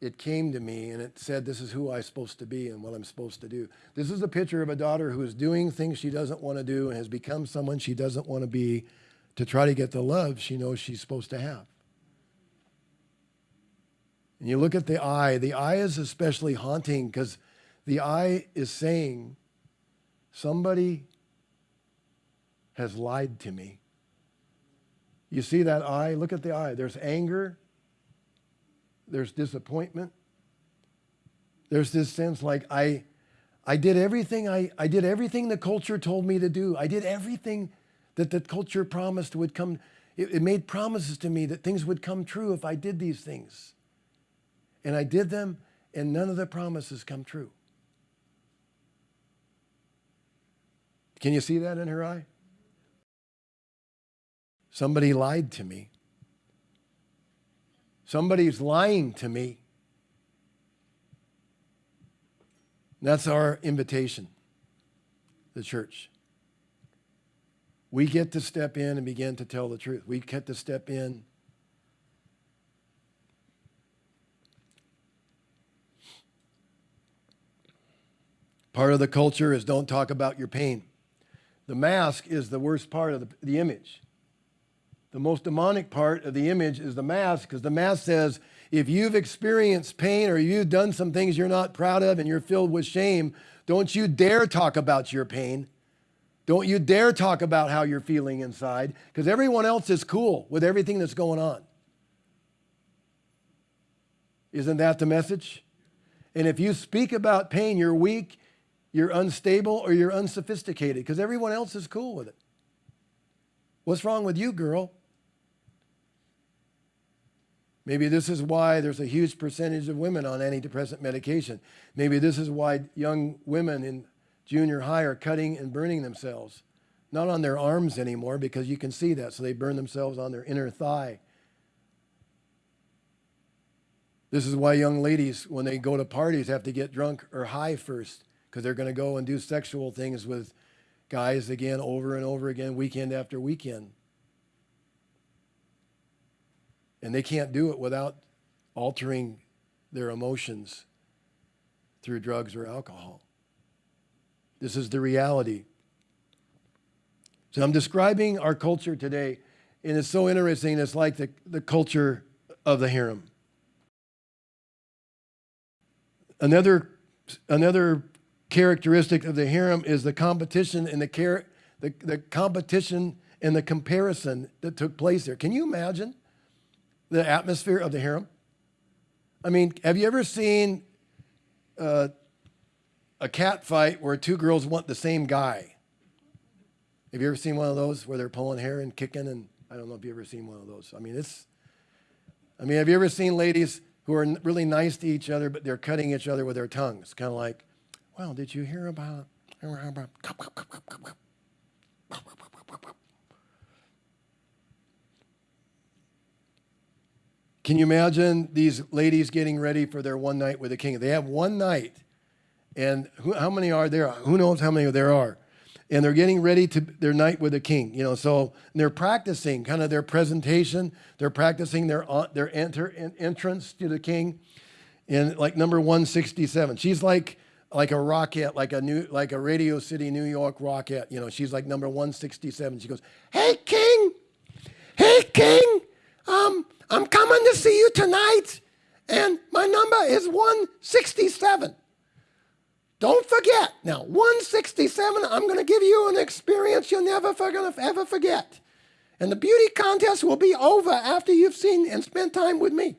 it came to me and it said, This is who I'm supposed to be and what I'm supposed to do. This is a picture of a daughter who is doing things she doesn't want to do and has become someone she doesn't want to be to try to get the love she knows she's supposed to have. And you look at the eye, the eye is especially haunting because the eye is saying, Somebody has lied to me. You see that eye? Look at the eye. There's anger, there's disappointment, there's this sense like I. I did everything I, I did everything the culture told me to do. I did everything that the culture promised would come. It, it made promises to me that things would come true if I did these things. And I did them, and none of the promises come true. Can you see that in her eye? Somebody lied to me. Somebody's lying to me. That's our invitation, the church. We get to step in and begin to tell the truth. We get to step in Part of the culture is don't talk about your pain. The mask is the worst part of the, the image. The most demonic part of the image is the mask because the mask says, if you've experienced pain or you've done some things you're not proud of and you're filled with shame, don't you dare talk about your pain. Don't you dare talk about how you're feeling inside because everyone else is cool with everything that's going on. Isn't that the message? And if you speak about pain, you're weak you're unstable or you're unsophisticated because everyone else is cool with it. What's wrong with you, girl? Maybe this is why there's a huge percentage of women on antidepressant medication. Maybe this is why young women in junior high are cutting and burning themselves. Not on their arms anymore because you can see that, so they burn themselves on their inner thigh. This is why young ladies, when they go to parties, have to get drunk or high first because they're going to go and do sexual things with guys again over and over again, weekend after weekend. And they can't do it without altering their emotions through drugs or alcohol. This is the reality. So I'm describing our culture today, and it's so interesting. It's like the, the culture of the harem. Another, another characteristic of the harem is the competition and the, car- the, the competition and the comparison that took place there. Can you imagine the atmosphere of the harem? I mean, have you ever seen uh, a cat fight where two girls want the same guy? Have you ever seen one of those where they're pulling hair and kicking? And I don't know if you've ever seen one of those. I mean, it's. I mean, have you ever seen ladies who are really nice to each other, but they're cutting each other with their tongues, kind of like, well, did you hear about? Can you imagine these ladies getting ready for their one night with the king? They have one night, and who, how many are there? Who knows how many there are? And they're getting ready to their night with the king. You know, so they're practicing kind of their presentation. They're practicing their uh, their enter entrance to the king. and like number one sixty seven, she's like like a Rockette, like a new, like a Radio City, New York Rockette. You know, she's like number 167. She goes, "Hey, King, hey, King, um, I'm coming to see you tonight, and my number is 167. Don't forget. Now, 167. I'm going to give you an experience you'll never gonna ever forget, and the beauty contest will be over after you've seen and spent time with me."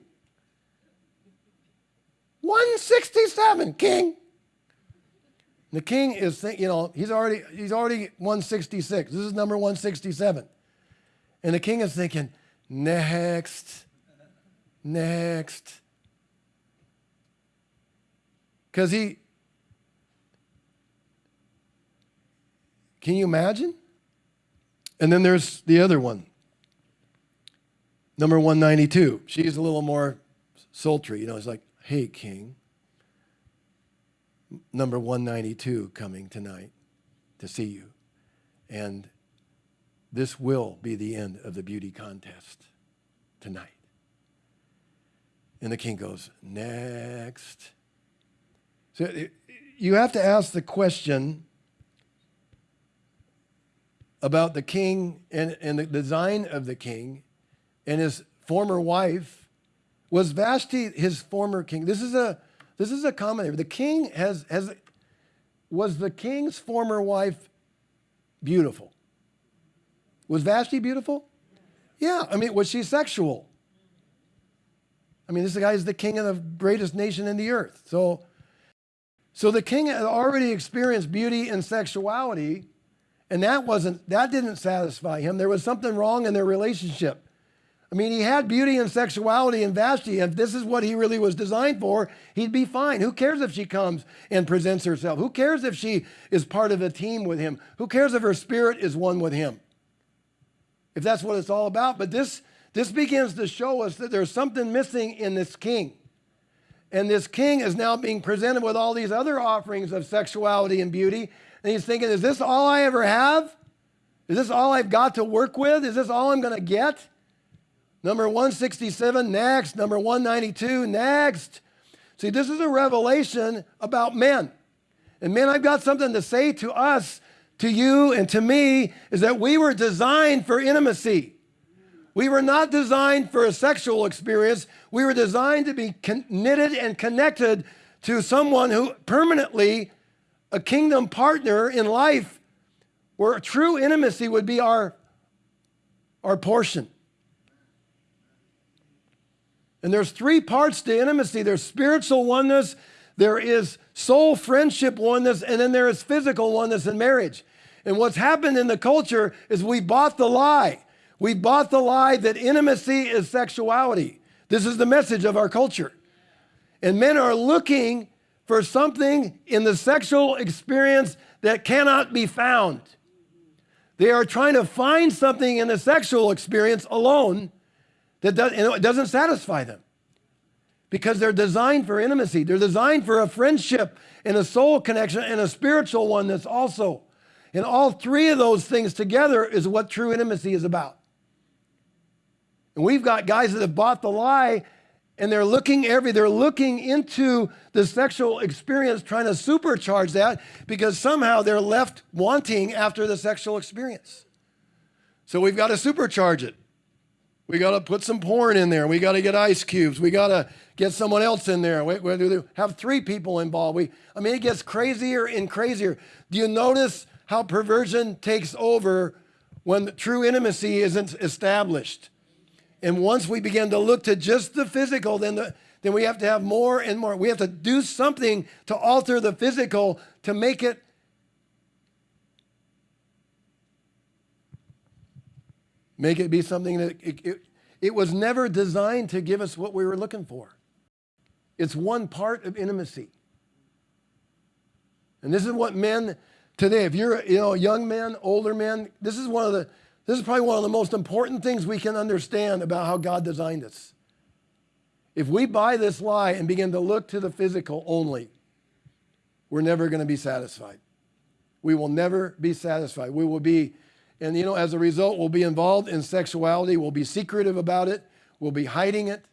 167, King. The king is, you know, he's already he's already 166. This is number 167. And the king is thinking, next, next. Because he, can you imagine? And then there's the other one, number 192. She's a little more sultry. You know, it's like, hey, king, number 192 coming tonight to see you. And this will be the end of the beauty contest tonight. And the king goes, Next. So uh, you have to ask the question about the king and, and the design of the king and his former wife. Was Vashti his former king? This is a this is a commentary. The king has, has was the king's former wife beautiful? Was Vashti beautiful? Yeah. I mean, was she sexual? I mean, this guy is the king of the greatest nation in the earth. So, so the king had already experienced beauty and sexuality, and that wasn't that didn't satisfy him. There was something wrong in their relationship. I mean, he had beauty and sexuality and Vashti. If this is what he really was designed for, he'd be fine. Who cares if she comes and presents herself? Who cares if she is part of a team with him? Who cares if her spirit is one with him? If that's what it's all about. But this, this begins to show us that there's something missing in this king. And this king is now being presented with all these other offerings of sexuality and beauty. And he's thinking, is this all I ever have? Is this all I've got to work with? Is this all I'm going to get? Number 167, next. Number 192, next. See, this is a revelation about men. And men, I've got something to say to us, to you, and to me is that we were designed for intimacy. We were not designed for a sexual experience. We were designed to be knitted and connected to someone who permanently, a kingdom partner in life, where true intimacy would be our, our portion. And there's three parts to intimacy there's spiritual oneness, there is soul friendship oneness, and then there is physical oneness in marriage. And what's happened in the culture is we bought the lie. We bought the lie that intimacy is sexuality. This is the message of our culture. And men are looking for something in the sexual experience that cannot be found. They are trying to find something in the sexual experience alone that does, it doesn't satisfy them because they're designed for intimacy. They're designed for a friendship and a soul connection and a spiritual oneness also. And all three of those things together is what true intimacy is about. And we've got guys that have bought the lie and they're looking every they're looking into the sexual experience trying to supercharge that because somehow they're left wanting after the sexual experience. So we've got to supercharge it. We got to put some porn in there. We got to get ice cubes. We got to get someone else in there. We, we have three people involved. We, I mean, it gets crazier and crazier. Do you notice how perversion takes over when true intimacy isn't established? And once we begin to look to just the physical, then, the, then we have to have more and more. We have to do something to alter the physical to make it Make it be something that it, it, it was never designed to give us what we were looking for. It's one part of intimacy. And this is what men today, if you're you know young man, older men, this is one of the this is probably one of the most important things we can understand about how God designed us. If we buy this lie and begin to look to the physical only, we're never going to be satisfied. We will never be satisfied. We will be and, you know, as a result, we'll be involved in sexuality. We'll be secretive about it. We'll be hiding it.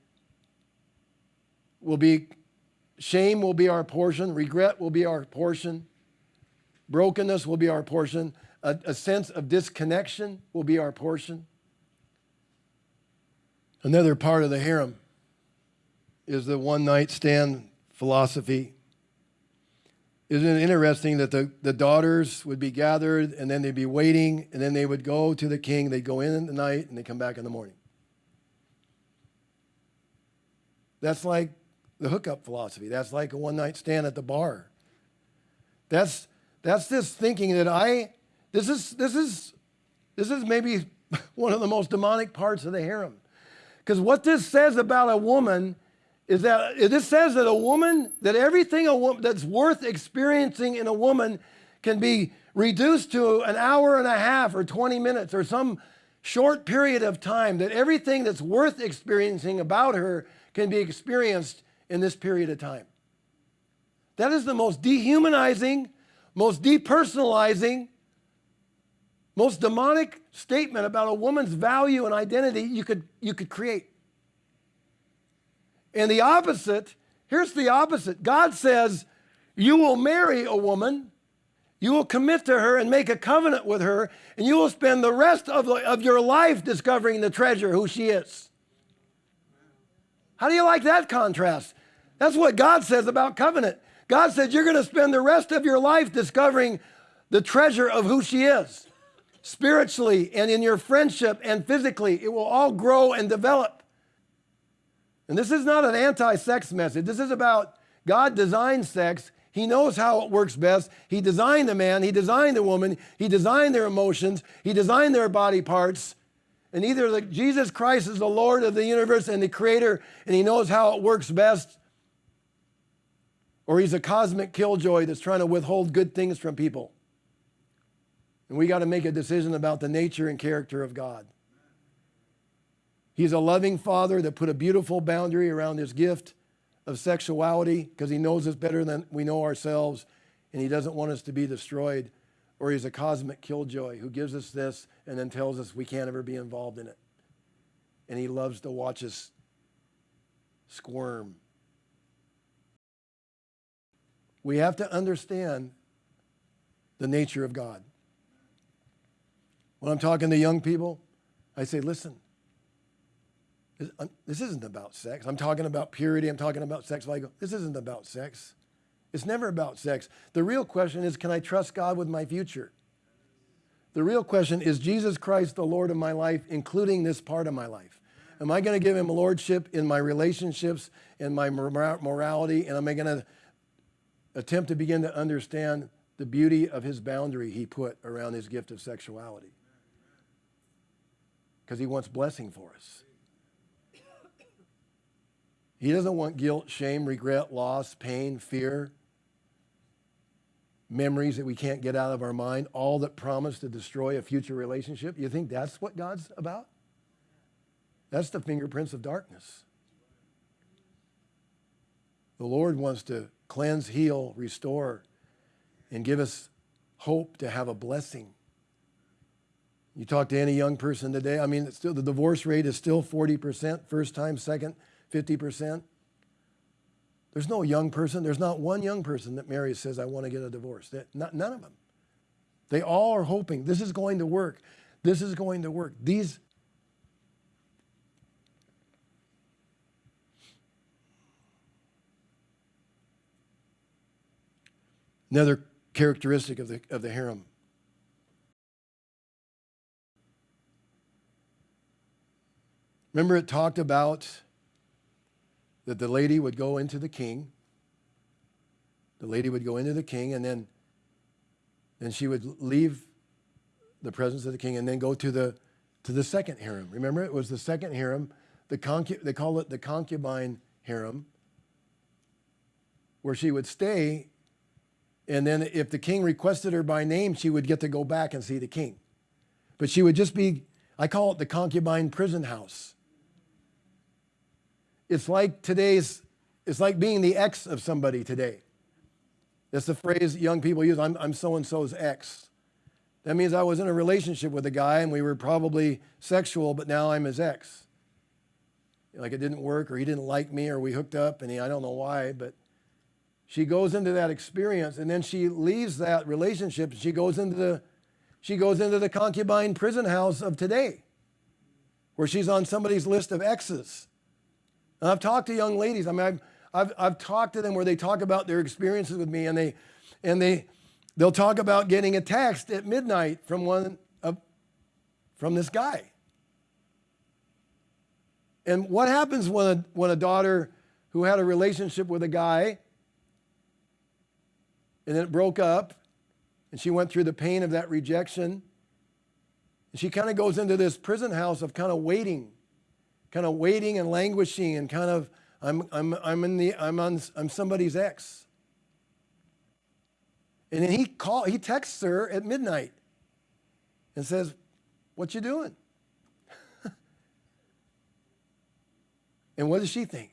We'll be shame will be our portion, regret will be our portion, brokenness will be our portion, a, a sense of disconnection will be our portion. Another part of the harem is the one night stand philosophy. Isn't it interesting that the, the daughters would be gathered and then they'd be waiting and then they would go to the king? They'd go in in the night and they come back in the morning. That's like the hookup philosophy. That's like a one night stand at the bar. That's, that's this thinking that I, this is, this is, this is maybe one of the most demonic parts of the harem. Because what this says about a woman is that this says that a woman, that everything a woman, that's worth experiencing in a woman can be reduced to an hour and a half or 20 minutes or some short period of time, that everything that's worth experiencing about her can be experienced in this period of time. That is the most dehumanizing, most depersonalizing, most demonic statement about a woman's value and identity you could, you could create. And the opposite, here's the opposite God says, You will marry a woman, you will commit to her and make a covenant with her, and you will spend the rest of, the, of your life discovering the treasure, who she is. How do you like that contrast? That's what God says about covenant. God said, You're going to spend the rest of your life discovering the treasure of who she is spiritually and in your friendship and physically. It will all grow and develop. And this is not an anti sex message. This is about God designed sex. He knows how it works best. He designed the man, He designed the woman, He designed their emotions, He designed their body parts. And either the, Jesus Christ is the Lord of the universe and the creator, and He knows how it works best, or He's a cosmic killjoy that's trying to withhold good things from people. And we got to make a decision about the nature and character of God. He's a loving father that put a beautiful boundary around his gift of sexuality because he knows us better than we know ourselves and he doesn't want us to be destroyed. Or he's a cosmic killjoy who gives us this and then tells us we can't ever be involved in it. And he loves to watch us squirm. We have to understand the nature of God. When I'm talking to young people, I say, listen, this isn't about sex. I'm talking about purity. I'm talking about sex. Go, this isn't about sex. It's never about sex. The real question is, can I trust God with my future? The real question is, Jesus Christ the Lord of my life, including this part of my life? Am I going to give him lordship in my relationships and my morality? And am I going to attempt to begin to understand the beauty of his boundary he put around his gift of sexuality? because he wants blessing for us. He doesn't want guilt, shame, regret, loss, pain, fear, memories that we can't get out of our mind, all that promise to destroy a future relationship. You think that's what God's about? That's the fingerprints of darkness. The Lord wants to cleanse, heal, restore, and give us hope to have a blessing you talk to any young person today, I mean, still the divorce rate is still 40%, first time, second, 50%. There's no young person, there's not one young person that marries says, I want to get a divorce. Not, none of them. They all are hoping this is going to work. This is going to work. These Another characteristic of the, of the harem Remember, it talked about that the lady would go into the king. The lady would go into the king, and then, then she would leave the presence of the king and then go to the, to the second harem. Remember, it was the second harem. The concu- they call it the concubine harem, where she would stay. And then, if the king requested her by name, she would get to go back and see the king. But she would just be, I call it the concubine prison house it's like today's, it's like being the ex of somebody today. That's the phrase young people use I'm, I'm so and so's ex. That means I was in a relationship with a guy and we were probably sexual, but now I'm his ex. Like it didn't work or he didn't like me or we hooked up and he, I don't know why, but she goes into that experience and then she leaves that relationship she goes into the she goes into the concubine prison house of today where she's on somebody's list of exes and i've talked to young ladies. I mean i've, I've, I've talked to them where they talk about their experiences with me and they and they they'll talk about getting a text at midnight from one of from this guy. And what happens when a, when a daughter who had a relationship with a guy and then it broke up and she went through the pain of that rejection and she kind of goes into this prison house of kind of waiting kind of waiting and languishing and kind of i'm i'm i'm in the i'm on i'm somebody's ex and then he call he texts her at midnight and says what you doing and what does she think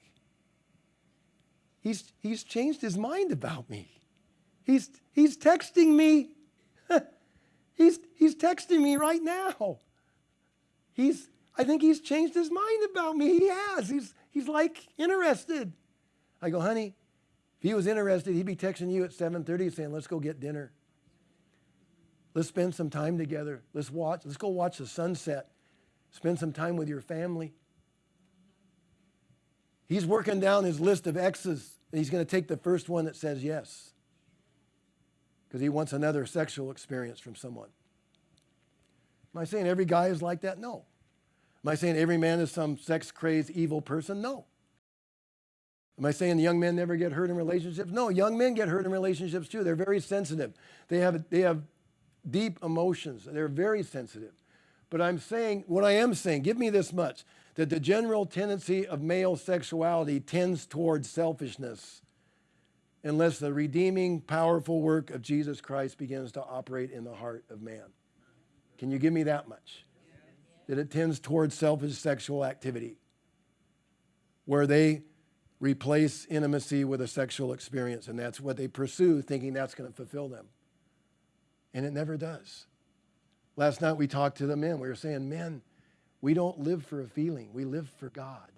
he's he's changed his mind about me He's, he's texting me. he's, he's texting me right now. He's, I think he's changed his mind about me. He has. He's, he's like interested. I go, honey, if he was interested, he'd be texting you at 7.30 saying, let's go get dinner. Let's spend some time together. Let's watch. Let's go watch the sunset. Spend some time with your family. He's working down his list of exes, and he's going to take the first one that says yes because he wants another sexual experience from someone. Am I saying every guy is like that? No. Am I saying every man is some sex crazed evil person? No. Am I saying young men never get hurt in relationships? No, young men get hurt in relationships too. They're very sensitive. They have, they have deep emotions. They're very sensitive. But I'm saying, what I am saying, give me this much that the general tendency of male sexuality tends towards selfishness unless the redeeming, powerful work of Jesus Christ begins to operate in the heart of man. Can you give me that much? That it tends towards selfish sexual activity, where they replace intimacy with a sexual experience, and that's what they pursue, thinking that's going to fulfill them. And it never does. Last night we talked to the men. We were saying, men, we don't live for a feeling, we live for God.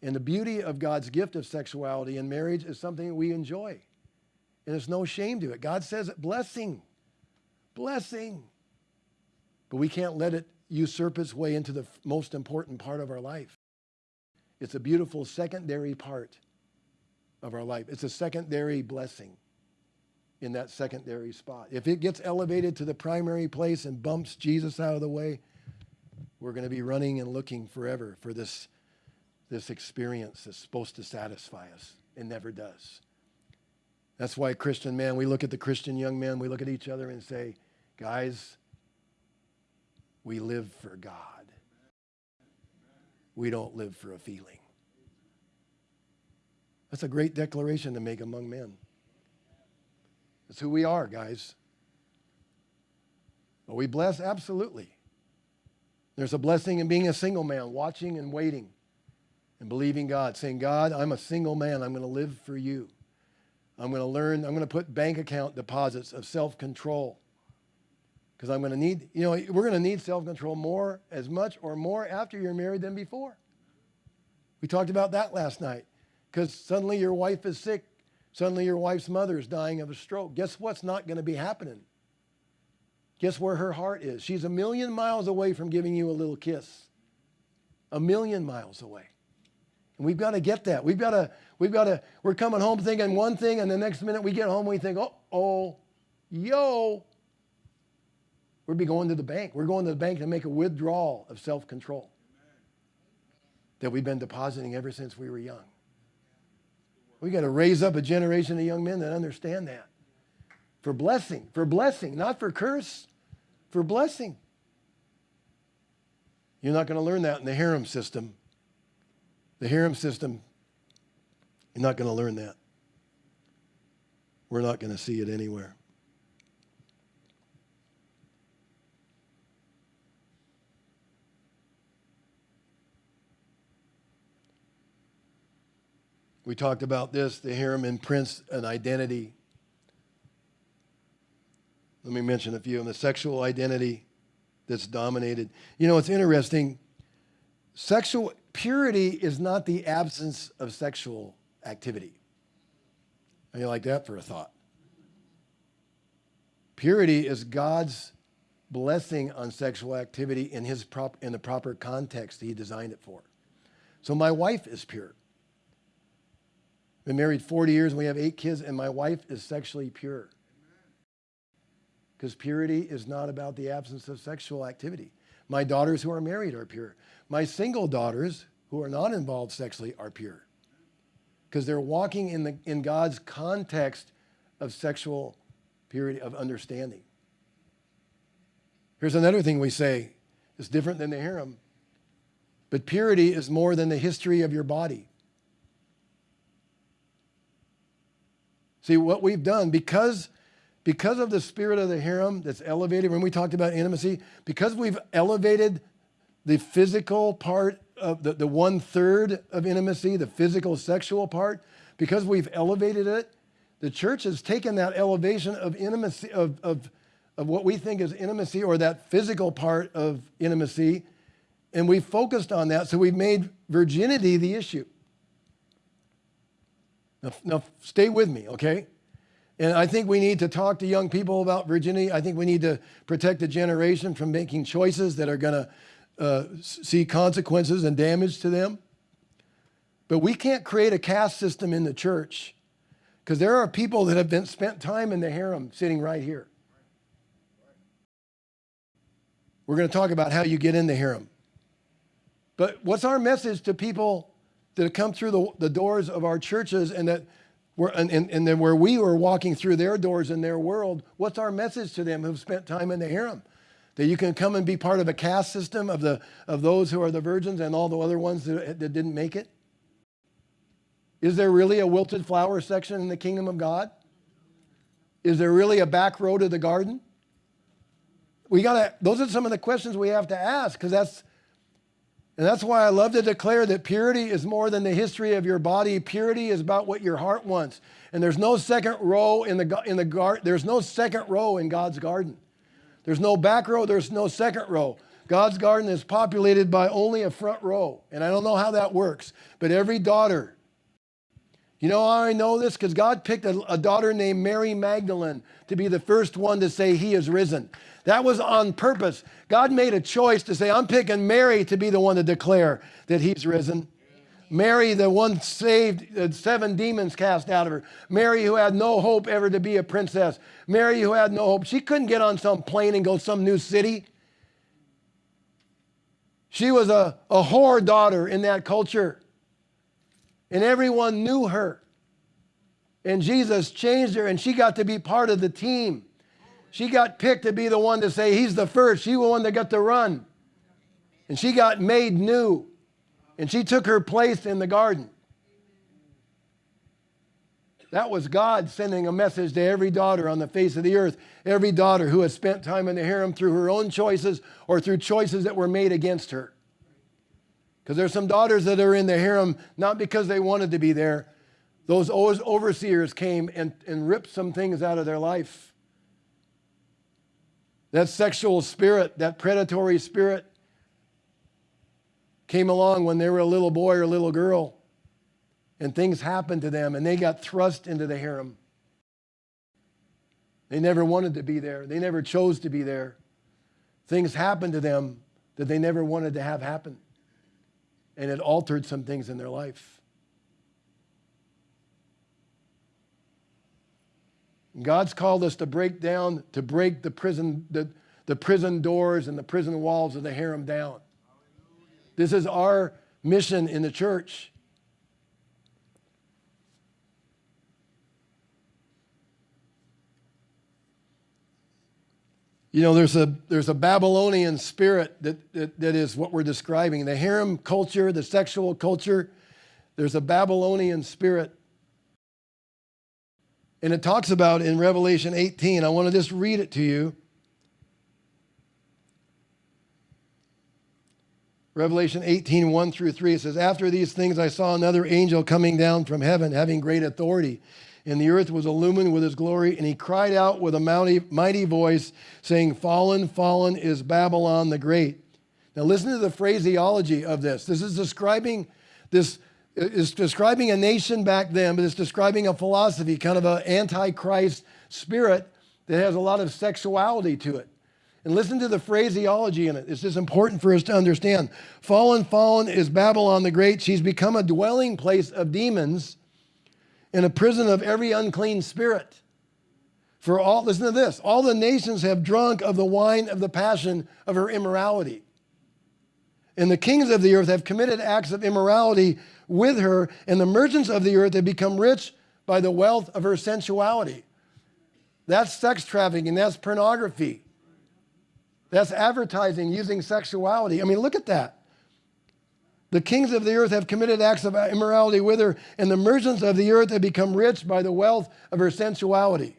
And the beauty of God's gift of sexuality in marriage is something we enjoy. And there's no shame to it. God says it blessing, blessing. But we can't let it usurp its way into the most important part of our life. It's a beautiful secondary part of our life. It's a secondary blessing in that secondary spot. If it gets elevated to the primary place and bumps Jesus out of the way, we're going to be running and looking forever for this this experience that's supposed to satisfy us. It never does. That's why, Christian man, we look at the Christian young men, we look at each other and say, guys, we live for God. We don't live for a feeling. That's a great declaration to make among men. That's who we are, guys. Are we blessed? Absolutely. There's a blessing in being a single man, watching and waiting and believing God, saying, God, I'm a single man. I'm going to live for you. I'm going to learn, I'm going to put bank account deposits of self control. Because I'm going to need, you know, we're going to need self control more, as much or more after you're married than before. We talked about that last night. Because suddenly your wife is sick. Suddenly your wife's mother is dying of a stroke. Guess what's not going to be happening? Guess where her heart is? She's a million miles away from giving you a little kiss. A million miles away. And we've got to get that. We've got to, we've got to, we're coming home thinking one thing, and the next minute we get home, we think, oh, oh, yo. We'll be going to the bank. We're going to the bank to make a withdrawal of self control that we've been depositing ever since we were young. We got to raise up a generation of young men that understand that. For blessing, for blessing, not for curse, for blessing. You're not going to learn that in the harem system. The harem system, you're not going to learn that. We're not going to see it anywhere. We talked about this. The harem imprints an identity. Let me mention a few. And the sexual identity that's dominated. You know, it's interesting. Sexual purity is not the absence of sexual activity. How you like that for a thought? Purity is God's blessing on sexual activity in, his prop, in the proper context he designed it for. So my wife is pure. Been married 40 years and we have eight kids, and my wife is sexually pure. Because purity is not about the absence of sexual activity. My daughters who are married are pure. My single daughters who are not involved sexually are pure. Because they're walking in, the, in God's context of sexual purity, of understanding. Here's another thing we say it's different than the harem. But purity is more than the history of your body. See, what we've done, because, because of the spirit of the harem that's elevated, when we talked about intimacy, because we've elevated the physical part of the, the one third of intimacy, the physical sexual part, because we've elevated it, the church has taken that elevation of intimacy, of, of, of what we think is intimacy or that physical part of intimacy, and we've focused on that. So we've made virginity the issue. Now, now, stay with me, okay? And I think we need to talk to young people about virginity. I think we need to protect the generation from making choices that are going to uh, see consequences and damage to them. But we can't create a caste system in the church because there are people that have been spent time in the harem sitting right here. We're going to talk about how you get in the harem. But what's our message to people that come through the, the doors of our churches and that we're, and, and, and then where we were walking through their doors in their world, what's our message to them who've spent time in the harem? That you can come and be part of a caste system of, the, of those who are the virgins and all the other ones that, that didn't make it? Is there really a wilted flower section in the kingdom of God? Is there really a back row to the garden? We gotta, those are some of the questions we have to ask because that's and that's why I love to declare that purity is more than the history of your body. Purity is about what your heart wants. And there's no second row in the, in the garden. There's no second row in God's garden. There's no back row. There's no second row. God's garden is populated by only a front row. And I don't know how that works, but every daughter, you know how I know this? Because God picked a, a daughter named Mary Magdalene to be the first one to say, He is risen. That was on purpose. God made a choice to say, I'm picking Mary to be the one to declare that he's risen. Mary, the one saved, seven demons cast out of her. Mary, who had no hope ever to be a princess. Mary, who had no hope. She couldn't get on some plane and go some new city. She was a, a whore daughter in that culture. And everyone knew her. And Jesus changed her, and she got to be part of the team. She got picked to be the one to say, He's the first. She was the one that got to run. And she got made new. And she took her place in the garden. That was God sending a message to every daughter on the face of the earth, every daughter who has spent time in the harem through her own choices or through choices that were made against her. Because there's some daughters that are in the harem not because they wanted to be there. Those overseers came and, and ripped some things out of their life. That sexual spirit, that predatory spirit, came along when they were a little boy or a little girl, and things happened to them, and they got thrust into the harem. They never wanted to be there, they never chose to be there. Things happened to them that they never wanted to have happen, and it altered some things in their life. God's called us to break down, to break the prison, the, the prison doors and the prison walls of the harem down. This is our mission in the church. You know, there's a, there's a Babylonian spirit that, that, that is what we're describing. The harem culture, the sexual culture, there's a Babylonian spirit and it talks about in Revelation 18. I want to just read it to you. Revelation 18, 1 through 3, it says, After these things I saw another angel coming down from heaven, having great authority. And the earth was illumined with his glory. And he cried out with a mighty, voice, saying, Fallen, fallen is Babylon the Great. Now listen to the phraseology of this. This is describing this It's describing a nation back then, but it's describing a philosophy, kind of an antichrist spirit that has a lot of sexuality to it. And listen to the phraseology in it. It's just important for us to understand. Fallen, fallen is Babylon the Great. She's become a dwelling place of demons and a prison of every unclean spirit. For all, listen to this all the nations have drunk of the wine of the passion of her immorality. And the kings of the earth have committed acts of immorality with her, and the merchants of the earth have become rich by the wealth of her sensuality. That's sex trafficking, that's pornography. That's advertising using sexuality. I mean, look at that. The kings of the earth have committed acts of immorality with her, and the merchants of the earth have become rich by the wealth of her sensuality.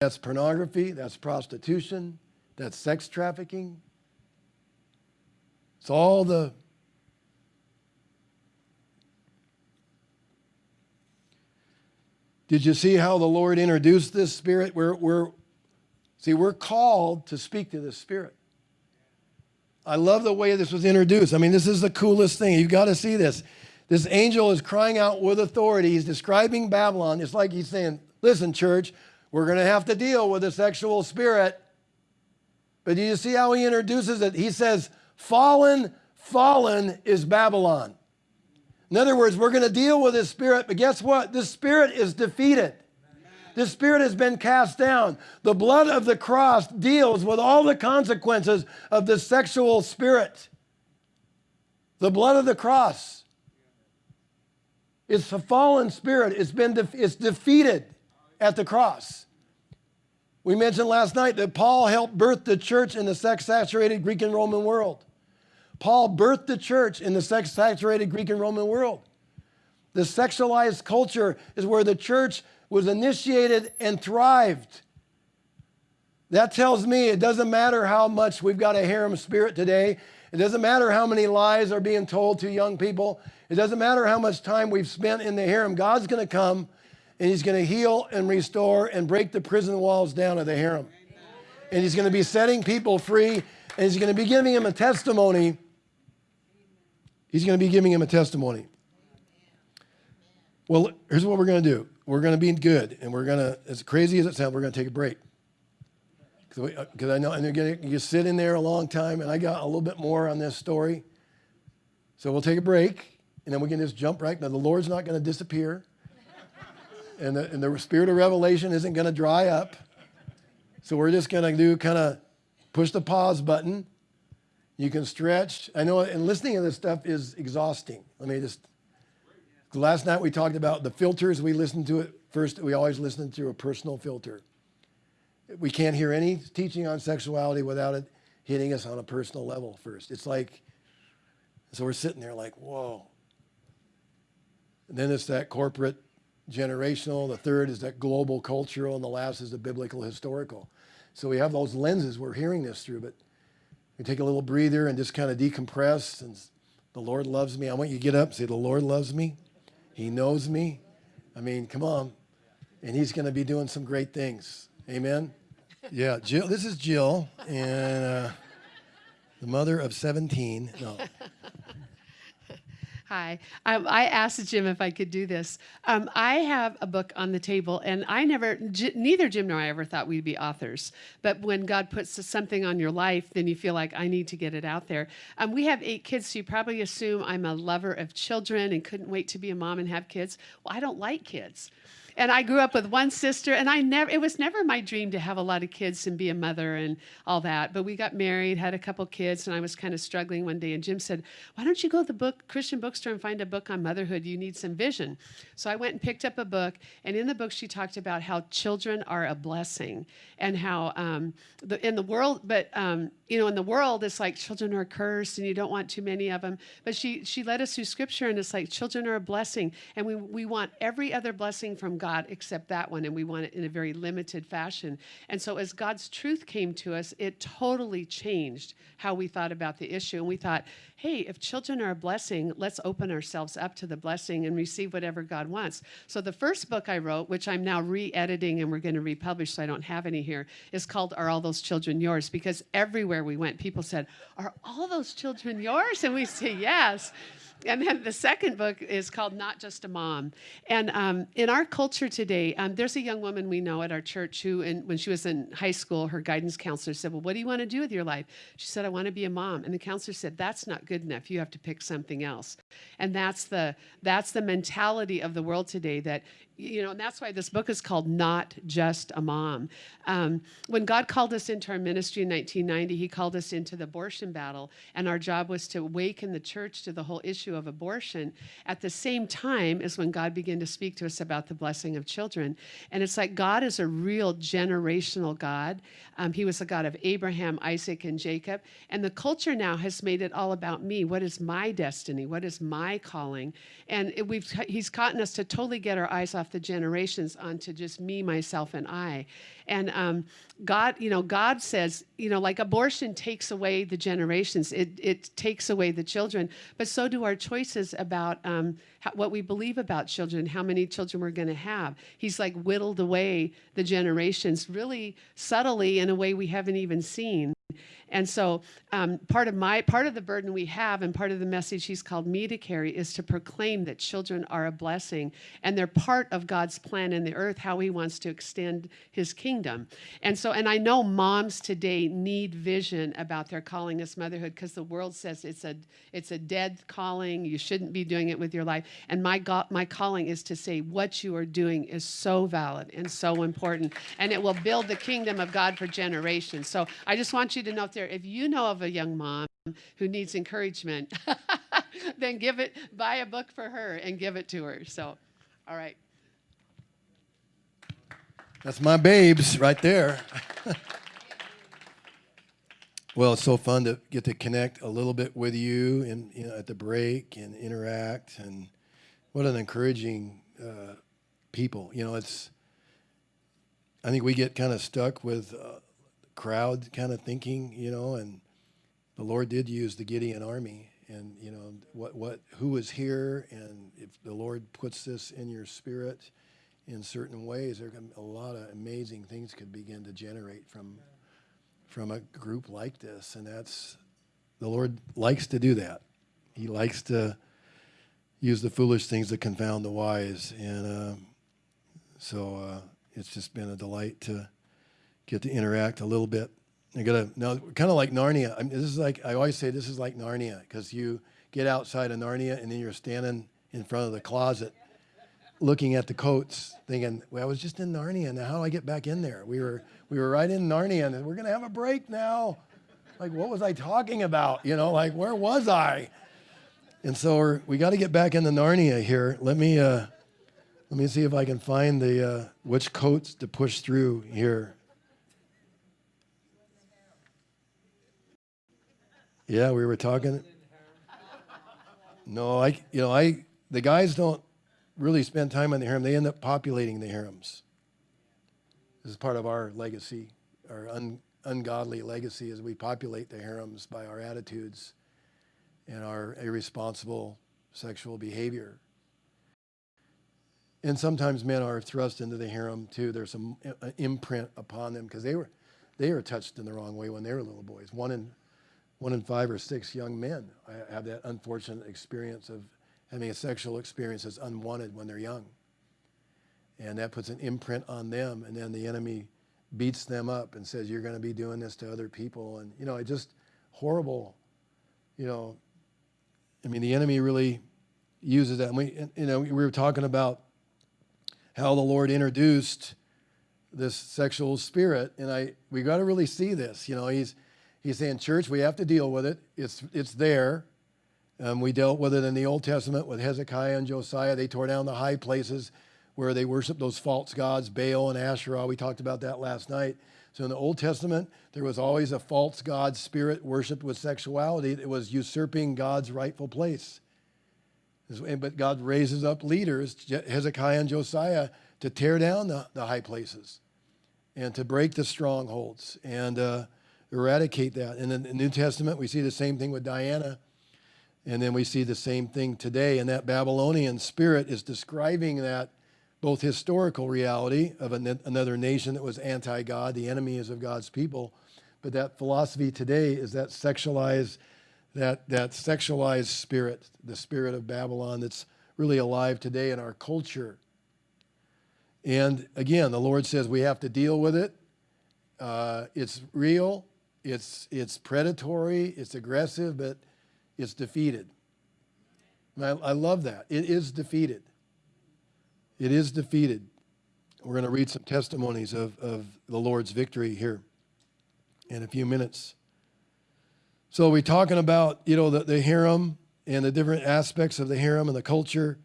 That's pornography, that's prostitution, that's sex trafficking. It's all the Did you see how the Lord introduced this spirit? We're, we're, see, we're called to speak to this spirit. I love the way this was introduced. I mean, this is the coolest thing. You've got to see this. This angel is crying out with authority. He's describing Babylon. It's like he's saying, Listen, church, we're going to have to deal with a sexual spirit. But do you see how he introduces it? He says, Fallen, fallen is Babylon. In other words, we're going to deal with this spirit, but guess what? This spirit is defeated. This spirit has been cast down. The blood of the cross deals with all the consequences of the sexual spirit. The blood of the cross. It's a fallen spirit. It's been de- it's defeated at the cross. We mentioned last night that Paul helped birth the church in the sex saturated Greek and Roman world. Paul birthed the church in the sex saturated Greek and Roman world. The sexualized culture is where the church was initiated and thrived. That tells me it doesn't matter how much we've got a harem spirit today. It doesn't matter how many lies are being told to young people. It doesn't matter how much time we've spent in the harem. God's going to come and he's going to heal and restore and break the prison walls down of the harem. And he's going to be setting people free and he's going to be giving them a testimony. He's going to be giving him a testimony. Well, here's what we're going to do. We're going to be good, and we're going to, as crazy as it sounds, we're going to take a break. Because uh, I know, and you're going you sit in there a long time, and I got a little bit more on this story. So we'll take a break, and then we can just jump right. Now, the Lord's not going to disappear and the, and the spirit of revelation isn't going to dry up. So we're just going to do kind of push the pause button. You can stretch. I know, and listening to this stuff is exhausting. Let me just. Last night we talked about the filters. We listened to it first. We always listen through a personal filter. We can't hear any teaching on sexuality without it hitting us on a personal level first. It's like, so we're sitting there like, whoa. And then it's that corporate generational, the third is that global cultural, and the last is the biblical historical. So we have those lenses we're hearing this through, but we take a little breather and just kind of decompress. And the Lord loves me. I want you to get up, say, The Lord loves me. He knows me. I mean, come on. And He's going to be doing some great things. Amen. Yeah, Jill. This is Jill, and uh, the mother of 17. No. Hi. Um, I asked Jim if I could do this. Um, I have a book on the table, and I never, neither Jim nor I ever thought we'd be authors. But when God puts something on your life, then you feel like I need to get it out there. Um, we have eight kids, so you probably assume I'm a lover of children and couldn't wait to be a mom and have kids. Well, I don't like kids and I grew up with one sister, and I never, it was never my dream to have a lot of kids and be a mother and all that. But we got married, had a couple kids, and I was kind of struggling one day. And Jim said, Why don't you go to the book, Christian bookstore and find a book on motherhood? You need some vision. So I went and picked up a book, and in the book, she talked about how children are a blessing and how um, the, in the world, but um, you know, in the world, it's like children are cursed and you don't want too many of them. But she, she led us through scripture, and it's like children are a blessing, and we, we want every other blessing from God thought except that one, and we want it in a very limited fashion. And so, as God's truth came to us, it totally changed how we thought about the issue. And we thought, hey, if children are a blessing, let's open ourselves up to the blessing and receive whatever God wants. So, the first book I wrote, which I'm now re editing and we're going to republish, so I don't have any here, is called Are All Those Children Yours? Because everywhere we went, people said, Are all those children yours? And we say, Yes. And then the second book is called Not Just a Mom. And um, in our culture today, um, there's a young woman we know at our church who, in, when she was in high school, her guidance counselor said, Well, what do you want to do with your life? She said, I want to be a mom. And the counselor said, That's not good enough. You have to pick something else. And that's the, that's the mentality of the world today that you know, and that's why this book is called Not Just a Mom. Um, when God called us into our ministry in 1990, He called us into the abortion battle, and our job was to awaken the church to the whole issue of abortion at the same time as when God began to speak to us about the blessing of children. And it's like God is a real generational God. Um, he was a God of Abraham, Isaac, and Jacob. And the culture now has made it all about me. What is my destiny? What is my calling? And it, we've, He's gotten us to totally get our eyes off the generations onto just me, myself, and I. And um, God, you know, God says, you know, like abortion takes away the generations, it, it takes away the children, but so do our choices about um, how, what we believe about children, how many children we're going to have. He's like whittled away the generations really subtly in a way we haven't even seen. And so um, part of my part of the burden we have and part of the message he's called me to carry is to proclaim that children are a blessing and they're part of God's plan in the earth, how he wants to extend his kingdom. And so, and I know moms today need vision about their calling as motherhood because the world says it's a it's a dead calling. You shouldn't be doing it with your life. And my God, my calling is to say what you are doing is so valid and so important, and it will build the kingdom of God for generations. So I just want you to know there, if you know of a young mom who needs encouragement, then give it, buy a book for her and give it to her. So, all right. That's my babes right there. well, it's so fun to get to connect a little bit with you and you know, at the break and interact and what an encouraging uh, people. You know, it's I think we get kind of stuck with uh, crowd kind of thinking, you know, and the Lord did use the Gideon army and you know what what who is here and if the Lord puts this in your spirit in certain ways there can a lot of amazing things could begin to generate from from a group like this and that's the Lord likes to do that. He likes to use the foolish things to confound the wise and uh, so uh, it's just been a delight to get to interact a little bit. I gotta now, kind of like Narnia. I mean, this is like I always say, this is like Narnia because you get outside of Narnia and then you're standing in front of the closet, looking at the coats, thinking, "Well, I was just in Narnia. Now how do I get back in there?" We were we were right in Narnia, and we're gonna have a break now. Like, what was I talking about? You know, like where was I? And so we got to get back into Narnia here. Let me uh, let me see if I can find the uh, which coats to push through here. Yeah, we were talking. No, I, you know, I, the guys don't really spend time on the harem. They end up populating the harems. This is part of our legacy, our un, ungodly legacy, as we populate the harems by our attitudes and our irresponsible sexual behavior. And sometimes men are thrust into the harem too. There's some imprint upon them because they were, they were touched in the wrong way when they were little boys. One in one in five or six young men have that unfortunate experience of having a sexual experience that's unwanted when they're young. And that puts an imprint on them, and then the enemy beats them up and says, You're going to be doing this to other people. And, you know, it just horrible, you know. I mean, the enemy really uses that. And we, you know, we were talking about how the Lord introduced this sexual spirit, and I we got to really see this. You know, he's He's saying, church, we have to deal with it. It's, it's there. Um, we dealt with it in the Old Testament with Hezekiah and Josiah. They tore down the high places where they worshiped those false gods, Baal and Asherah. We talked about that last night. So in the Old Testament, there was always a false god spirit worshipped with sexuality. It was usurping God's rightful place. But God raises up leaders, Hezekiah and Josiah, to tear down the, the high places and to break the strongholds and uh, eradicate that. And in the New Testament, we see the same thing with Diana. And then we see the same thing today. And that Babylonian spirit is describing that both historical reality of an, another nation that was anti God, the enemies of God's people, but that philosophy today is that sexualized, that, that sexualized spirit, the spirit of Babylon that's really alive today in our culture. And again, the Lord says we have to deal with it. Uh, it's real, it's, it's predatory, it's aggressive, but it's defeated. And I, I love that. It is defeated. It is defeated. We're going to read some testimonies of, of the Lord's victory here in a few minutes. So we're talking about, you know, the, the harem and the different aspects of the harem and the culture.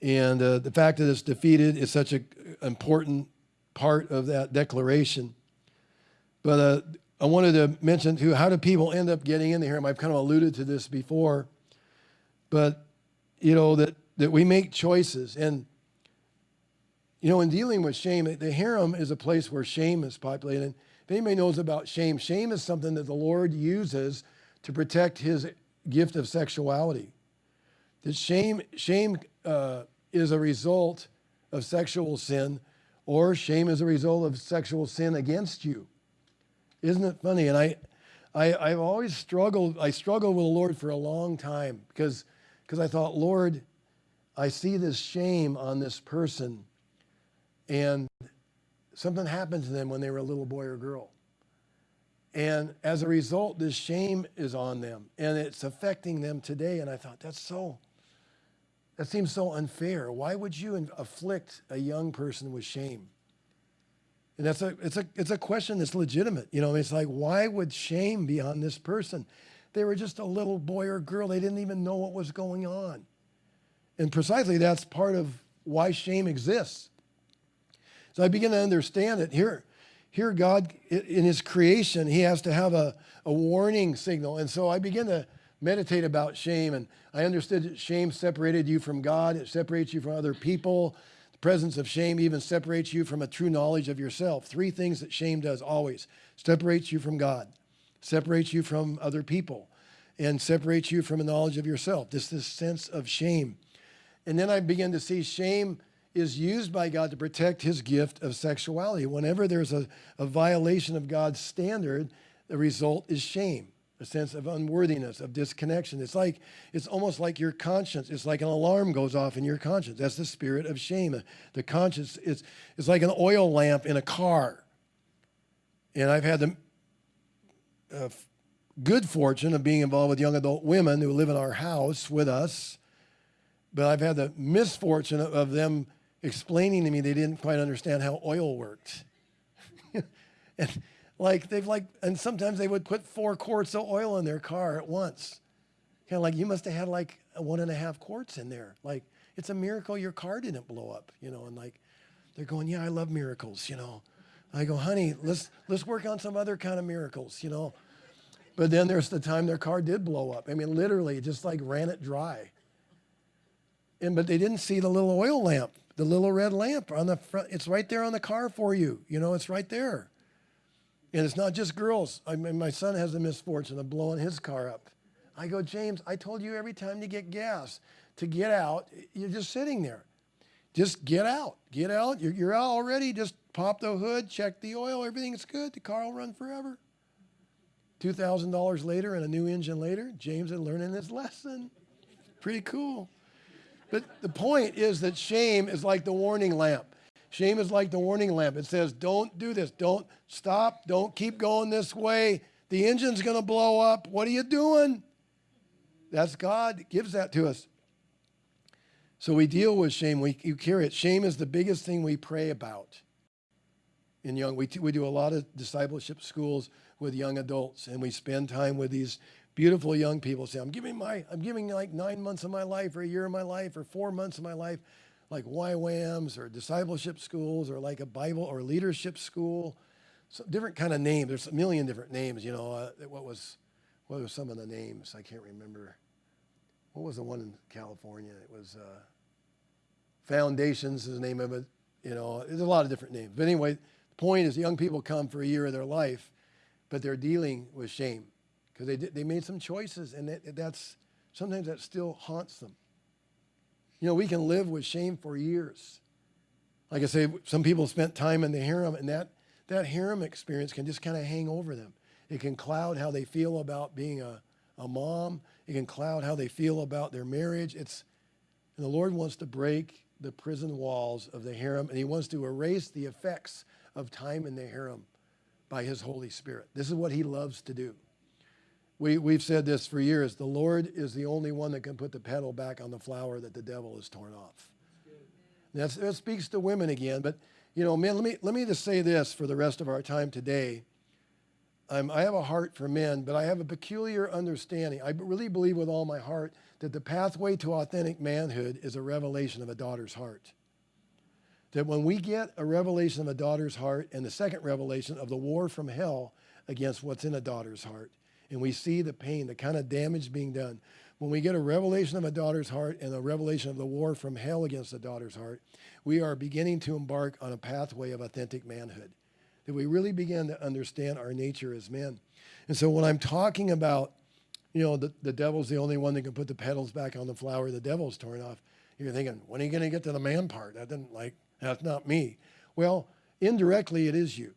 And uh, the fact that it's defeated is such an important part of that declaration. But uh, I wanted to mention too, how do people end up getting in the harem? I've kind of alluded to this before, but you know that that we make choices, and you know, in dealing with shame, the harem is a place where shame is populated. And if anybody knows about shame, shame is something that the Lord uses to protect His gift of sexuality. That shame, shame uh, is a result of sexual sin, or shame is a result of sexual sin against you. Isn't it funny? And I, I, I've always struggled. I struggled with the Lord for a long time because, because I thought, Lord, I see this shame on this person, and something happened to them when they were a little boy or girl. And as a result, this shame is on them, and it's affecting them today. And I thought, that's so, that seems so unfair. Why would you afflict a young person with shame? And that's a, it's, a, it's a question that's legitimate. You know, it's like, why would shame be on this person? They were just a little boy or girl. They didn't even know what was going on. And precisely that's part of why shame exists. So I begin to understand it. Here, here God, in his creation, he has to have a, a warning signal. And so I begin to meditate about shame. And I understood that shame separated you from God. It separates you from other people. The presence of shame even separates you from a true knowledge of yourself. Three things that shame does always separates you from God, separates you from other people, and separates you from a knowledge of yourself. This this sense of shame. And then I begin to see shame is used by God to protect his gift of sexuality. Whenever there's a, a violation of God's standard, the result is shame a sense of unworthiness, of disconnection. It's like, it's almost like your conscience. It's like an alarm goes off in your conscience. That's the spirit of shame. The conscience is, is like an oil lamp in a car. And I've had the uh, good fortune of being involved with young adult women who live in our house with us. But I've had the misfortune of, of them explaining to me they didn't quite understand how oil worked. and like they've like, and sometimes they would put four quarts of oil in their car at once. Kind of like you must have had like one and a half quarts in there. Like it's a miracle your car didn't blow up, you know. And like they're going, yeah, I love miracles, you know. I go, honey, let's let's work on some other kind of miracles, you know. But then there's the time their car did blow up. I mean, literally, just like ran it dry. And but they didn't see the little oil lamp, the little red lamp on the front. It's right there on the car for you. You know, it's right there. And it's not just girls. I mean, my son has the misfortune of blowing his car up. I go, James, I told you every time to get gas, to get out, you're just sitting there. Just get out. Get out. You're, you're out already. Just pop the hood, check the oil, everything's good. The car will run forever. $2,000 later and a new engine later, James is learning his lesson. Pretty cool. But the point is that shame is like the warning lamp. Shame is like the warning lamp. It says, don't do this. Don't stop. Don't keep going this way. The engine's going to blow up. What are you doing? That's God gives that to us. So we deal with shame. We you carry it. Shame is the biggest thing we pray about. In young, we, we do a lot of discipleship schools with young adults, and we spend time with these beautiful young people. Say, I'm giving my, I'm giving like nine months of my life, or a year of my life, or four months of my life like YWAMs or discipleship schools or like a Bible or leadership school. So different kind of names. There's a million different names. You know, uh, what was what were some of the names? I can't remember. What was the one in California? It was uh, Foundations is the name of it. You know, there's a lot of different names. But anyway, the point is young people come for a year of their life, but they're dealing with shame because they, they made some choices and that, that's, sometimes that still haunts them. You know, we can live with shame for years. Like I say, some people spent time in the harem, and that, that harem experience can just kind of hang over them. It can cloud how they feel about being a, a mom. It can cloud how they feel about their marriage. It's, and the Lord wants to break the prison walls of the harem, and He wants to erase the effects of time in the harem by His Holy Spirit. This is what He loves to do. We, we've said this for years. The Lord is the only one that can put the petal back on the flower that the devil has torn off. That's, that speaks to women again. But, you know, men, let me, let me just say this for the rest of our time today. I'm, I have a heart for men, but I have a peculiar understanding. I really believe with all my heart that the pathway to authentic manhood is a revelation of a daughter's heart. That when we get a revelation of a daughter's heart and the second revelation of the war from hell against what's in a daughter's heart, and we see the pain, the kind of damage being done, when we get a revelation of a daughter's heart and a revelation of the war from hell against the daughter's heart, we are beginning to embark on a pathway of authentic manhood. That we really begin to understand our nature as men. And so when I'm talking about, you know, the, the devil's the only one that can put the petals back on the flower the devil's torn off, you're thinking, when are you going to get to the man part? That didn't like, that's not me. Well, indirectly, it is you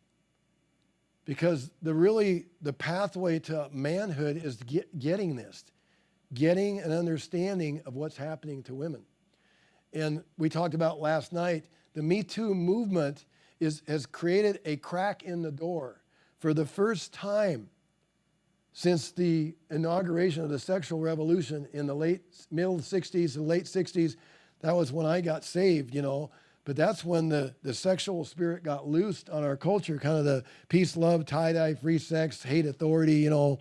because the really the pathway to manhood is get, getting this getting an understanding of what's happening to women. And we talked about last night the me too movement is, has created a crack in the door. For the first time since the inauguration of the sexual revolution in the late middle 60s and late 60s that was when i got saved you know but that's when the, the sexual spirit got loosed on our culture, kind of the peace, love, tie-dye, free sex, hate authority, you know.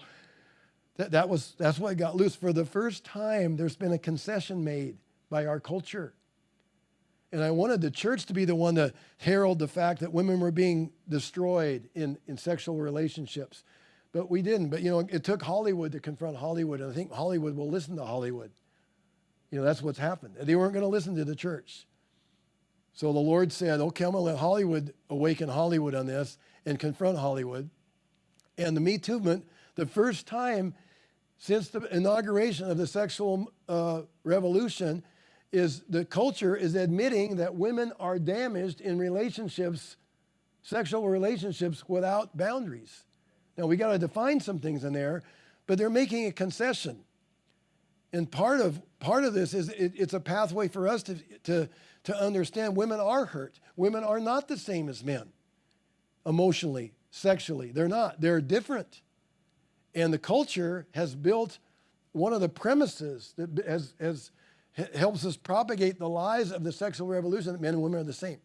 That, that was, that's what got loose. For the first time, there's been a concession made by our culture. And I wanted the church to be the one to herald the fact that women were being destroyed in, in sexual relationships. But we didn't. But, you know, it took Hollywood to confront Hollywood. And I think Hollywood will listen to Hollywood. You know, that's what's happened. They weren't going to listen to the church. So the Lord said, okay, I'm going to let Hollywood awaken Hollywood on this and confront Hollywood. And the Me Too movement, the first time since the inauguration of the sexual uh, revolution, is the culture is admitting that women are damaged in relationships, sexual relationships without boundaries. Now we got to define some things in there, but they're making a concession. And part of part of this is it, it's a pathway for us to, to, to understand women are hurt. Women are not the same as men emotionally, sexually. They're not. They're different. And the culture has built one of the premises that has, has helps us propagate the lies of the sexual revolution that men and women are the same.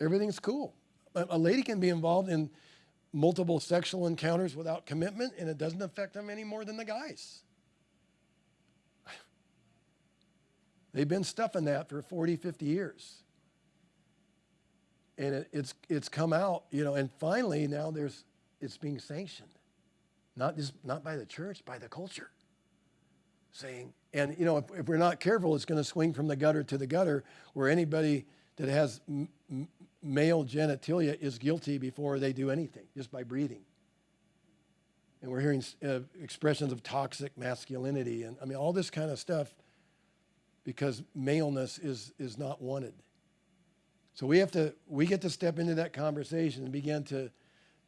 Everything's cool. A, a lady can be involved in multiple sexual encounters without commitment, and it doesn't affect them any more than the guys. They've been stuffing that for 40, 50 years. And it, it's, it's come out, you know, and finally now there's, it's being sanctioned. Not just, not by the church, by the culture. Saying, and you know, if, if we're not careful, it's going to swing from the gutter to the gutter where anybody that has male genitalia is guilty before they do anything, just by breathing. And we're hearing uh, expressions of toxic masculinity and I mean, all this kind of stuff because maleness is, is not wanted. So we have to, we get to step into that conversation and begin to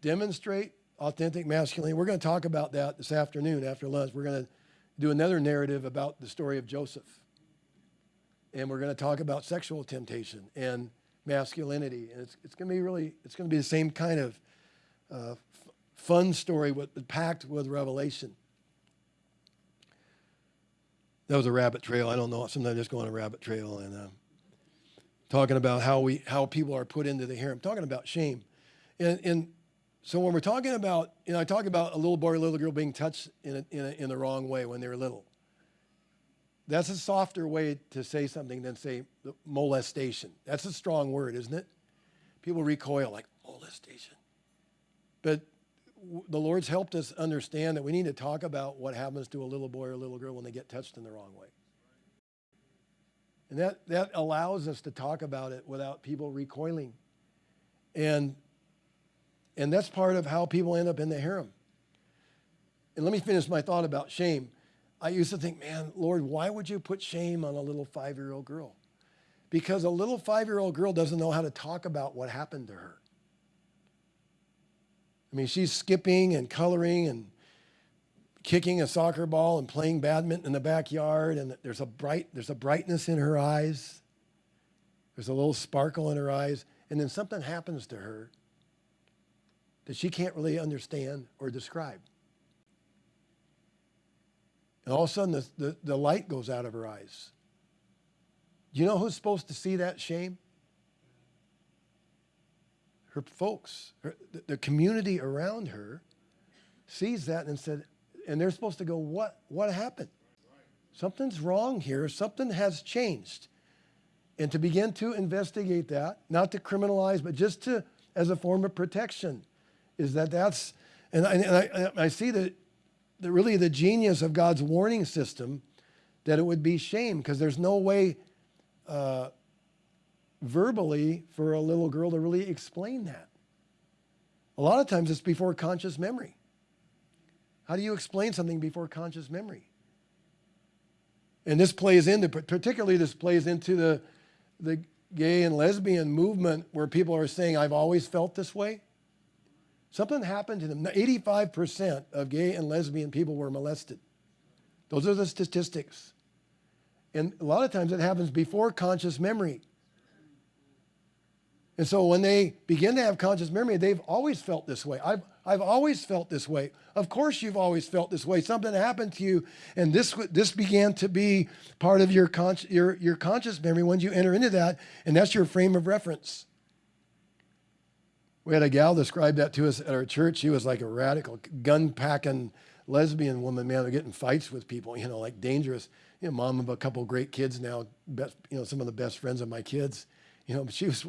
demonstrate authentic masculinity. We're going to talk about that this afternoon after lunch. We're going to do another narrative about the story of Joseph. And we're going to talk about sexual temptation and masculinity. And it's, it's going to be really, it's going to be the same kind of uh, fun story with, packed with revelation. That was a rabbit trail. I don't know. Sometimes I just go on a rabbit trail and uh, talking about how we how people are put into the harem. Talking about shame, and and so when we're talking about, you know, I talk about a little boy or little girl being touched in a, in, a, in the wrong way when they were little. That's a softer way to say something than say molestation. That's a strong word, isn't it? People recoil like molestation, but the Lord's helped us understand that we need to talk about what happens to a little boy or a little girl when they get touched in the wrong way. And that, that allows us to talk about it without people recoiling. And, and that's part of how people end up in the harem. And let me finish my thought about shame. I used to think, man, Lord, why would you put shame on a little five year old girl? Because a little five year old girl doesn't know how to talk about what happened to her. I mean, she's skipping and coloring and kicking a soccer ball and playing badminton in the backyard, and there's a bright, there's a brightness in her eyes. There's a little sparkle in her eyes, and then something happens to her that she can't really understand or describe. And all of a sudden, the, the, the light goes out of her eyes. Do you know who's supposed to see that shame? Her folks, her, the, community around her sees that and said, and they're supposed to go, what, what happened? Something's wrong here. Something has changed. And to begin to investigate that, not to criminalize, but just to, as a form of protection, is that that's, and I, and I, I see that, that really the genius of God's warning system, that it would be shame, because there's no way uh, verbally for a little girl to really explain that. A lot of times it's before conscious memory. How do you explain something before conscious memory? And this plays into, particularly this plays into the, the gay and lesbian movement where people are saying, I've always felt this way. Something happened to them. 85% of gay and lesbian people were molested. Those are the statistics. And a lot of times it happens before conscious memory. And so when they begin to have conscious memory, they've always felt this way. I've, I've always felt this way. Of course, you've always felt this way. Something happened to you, and this, this began to be part of your, con- your, your conscious memory when you enter into that, and that's your frame of reference. We had a gal describe that to us at our church. She was like a radical, gun packing lesbian woman, man, getting fights with people, you know, like dangerous. You know, mom of a couple great kids now, best, you know, some of the best friends of my kids. You know, but she was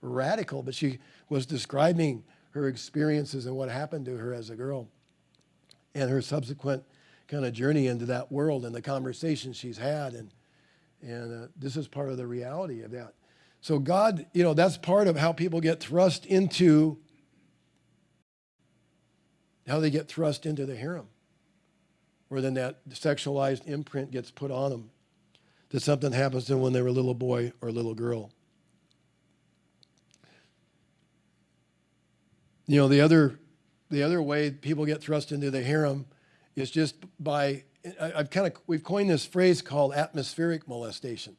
radical, but she was describing her experiences and what happened to her as a girl and her subsequent kind of journey into that world and the conversations she's had. And, and uh, this is part of the reality of that. So, God, you know, that's part of how people get thrust into, how they get thrust into the harem, where then that sexualized imprint gets put on them that something happens to them when they were a little boy or a little girl. You know, the other, the other way people get thrust into the harem is just by, I- I've kind of, we've coined this phrase called atmospheric molestation.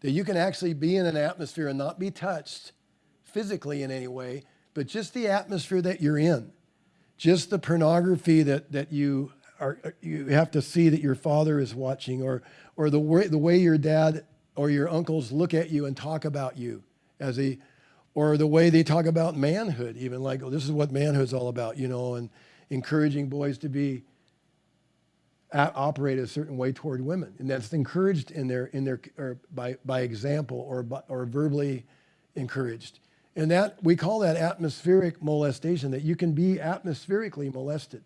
That you can actually be in an atmosphere and not be touched physically in any way, but just the atmosphere that you're in, just the pornography that, that you are, you have to see that your father is watching, or, or the way, the way your dad or your uncles look at you and talk about you as a, or the way they talk about manhood, even like, oh, this is what manhood's all about, you know, and encouraging boys to be a- operate a certain way toward women, and that's encouraged in their in their or by by example or by, or verbally encouraged, and that we call that atmospheric molestation. That you can be atmospherically molested,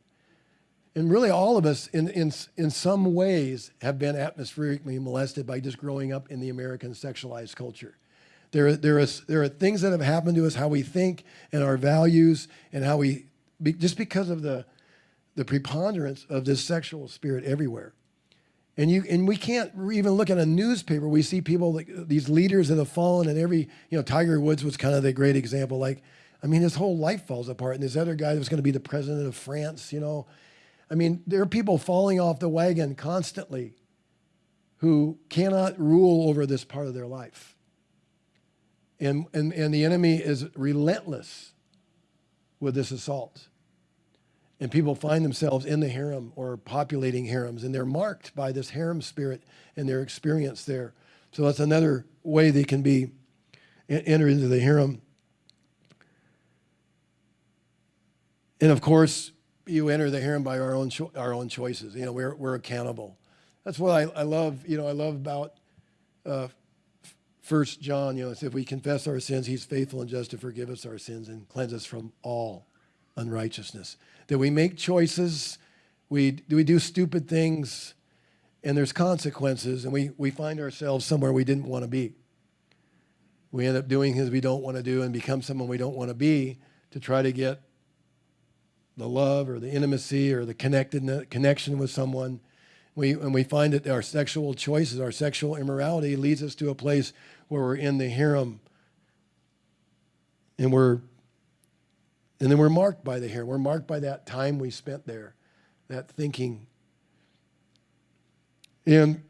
and really all of us in in in some ways have been atmospherically molested by just growing up in the American sexualized culture. There, there, is, there are things that have happened to us, how we think and our values, and how we, just because of the, the preponderance of this sexual spirit everywhere. And, you, and we can't even look at a newspaper. We see people, like these leaders that have fallen, and every, you know, Tiger Woods was kind of the great example. Like, I mean, his whole life falls apart. And this other guy was going to be the president of France, you know. I mean, there are people falling off the wagon constantly who cannot rule over this part of their life. And, and, and the enemy is relentless with this assault. And people find themselves in the harem or populating harems, and they're marked by this harem spirit and their experience there. So that's another way they can be entered into the harem. And of course, you enter the harem by our own our own choices. You know, we're we're accountable. That's what I, I love. You know, I love about uh, First John, you know, says, if we confess our sins, he's faithful and just to forgive us our sins and cleanse us from all unrighteousness. That we make choices, we, do we do stupid things, and there's consequences, and we, we find ourselves somewhere we didn't want to be. We end up doing things we don't want to do and become someone we don't want to be to try to get the love or the intimacy or the connectedness, connection with someone. We, and we find that our sexual choices, our sexual immorality leads us to a place where we're in the harem and we're and then we're marked by the harem. We're marked by that time we spent there, that thinking. And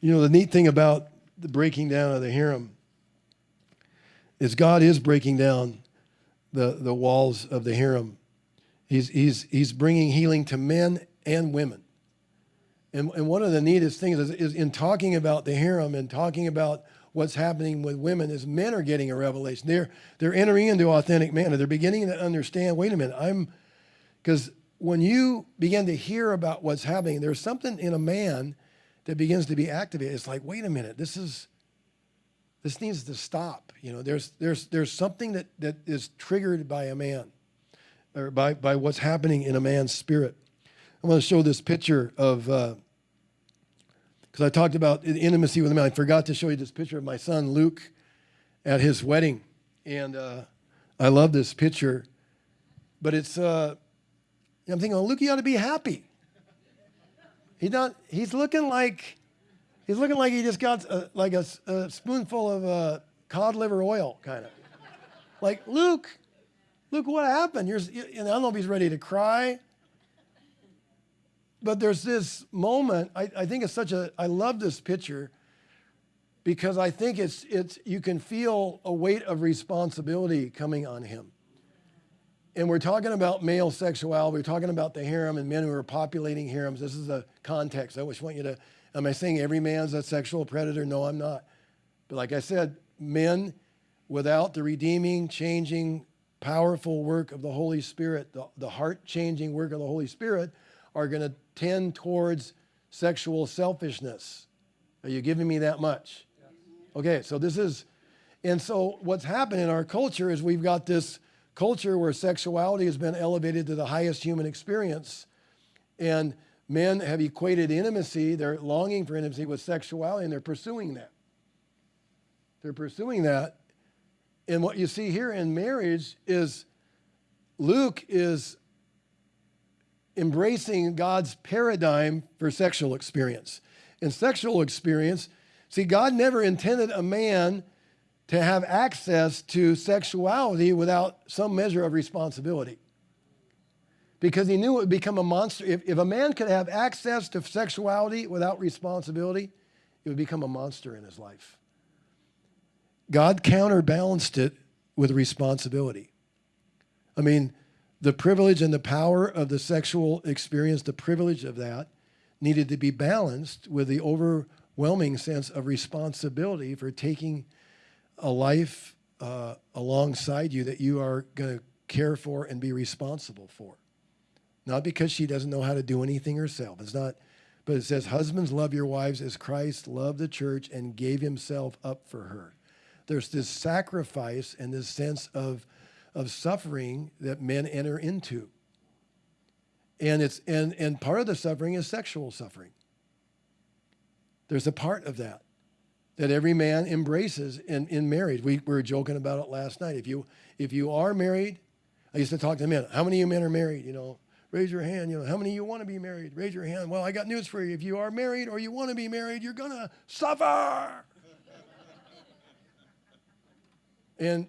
you know, the neat thing about the breaking down of the harem is God is breaking down the, the walls of the harem. He's, he's, he's bringing healing to men and women. And, and one of the neatest things is, is in talking about the harem and talking about what's happening with women is men are getting a revelation. They're, they're entering into authentic manner. They're beginning to understand, wait a minute, I'm, because when you begin to hear about what's happening, there's something in a man that begins to be activated. It's like, wait a minute, this is, this needs to stop. You know, there's, there's, there's something that, that is triggered by a man or by, by what's happening in a man's spirit. I want to show this picture of, because uh, I talked about the intimacy with man. I forgot to show you this picture of my son Luke at his wedding. And uh, I love this picture. But it's, uh, I'm thinking, Luke, you ought to be happy. He's not, he's looking like, he's looking like he just got a, like a, a spoonful of uh, cod liver oil, kind of. like, Luke, Luke, what happened? You're, you, I don't know if he's ready to cry. But there's this moment, I, I think it's such a, I love this picture because I think it's, it's, you can feel a weight of responsibility coming on him. And we're talking about male sexuality. We're talking about the harem and men who are populating harems. This is a context. I just want you to, am I saying every man's a sexual predator? No, I'm not. But like I said, men without the redeeming, changing, powerful work of the Holy Spirit, the, the heart changing work of the Holy Spirit, are going to tend towards sexual selfishness. Are you giving me that much? Okay, so this is, and so what's happened in our culture is we've got this culture where sexuality has been elevated to the highest human experience. And men have equated intimacy, they're longing for intimacy with sexuality, and they're pursuing that. They're pursuing that. And what you see here in marriage is Luke is embracing God's paradigm for sexual experience. In sexual experience, see, God never intended a man to have access to sexuality without some measure of responsibility. Because he knew it would become a monster. If, if a man could have access to sexuality without responsibility, it would become a monster in his life. God counterbalanced it with responsibility. I mean, the privilege and the power of the sexual experience, the privilege of that, needed to be balanced with the overwhelming sense of responsibility for taking a life uh, alongside you that you are going to care for and be responsible for. Not because she doesn't know how to do anything herself. It's not, but it says, Husbands, love your wives as Christ loved the church and gave himself up for her. There's this sacrifice and this sense of, of suffering that men enter into. And, it's, and, and part of the suffering is sexual suffering. There's a part of that that every man embraces in, in marriage. We, we were joking about it last night. If you, if you are married, I used to talk to men, how many of you men are married? You know, raise your hand. You know, how many of you want to be married? Raise your hand. Well, I got news for you. If you are married or you want to be married, you're going to suffer. and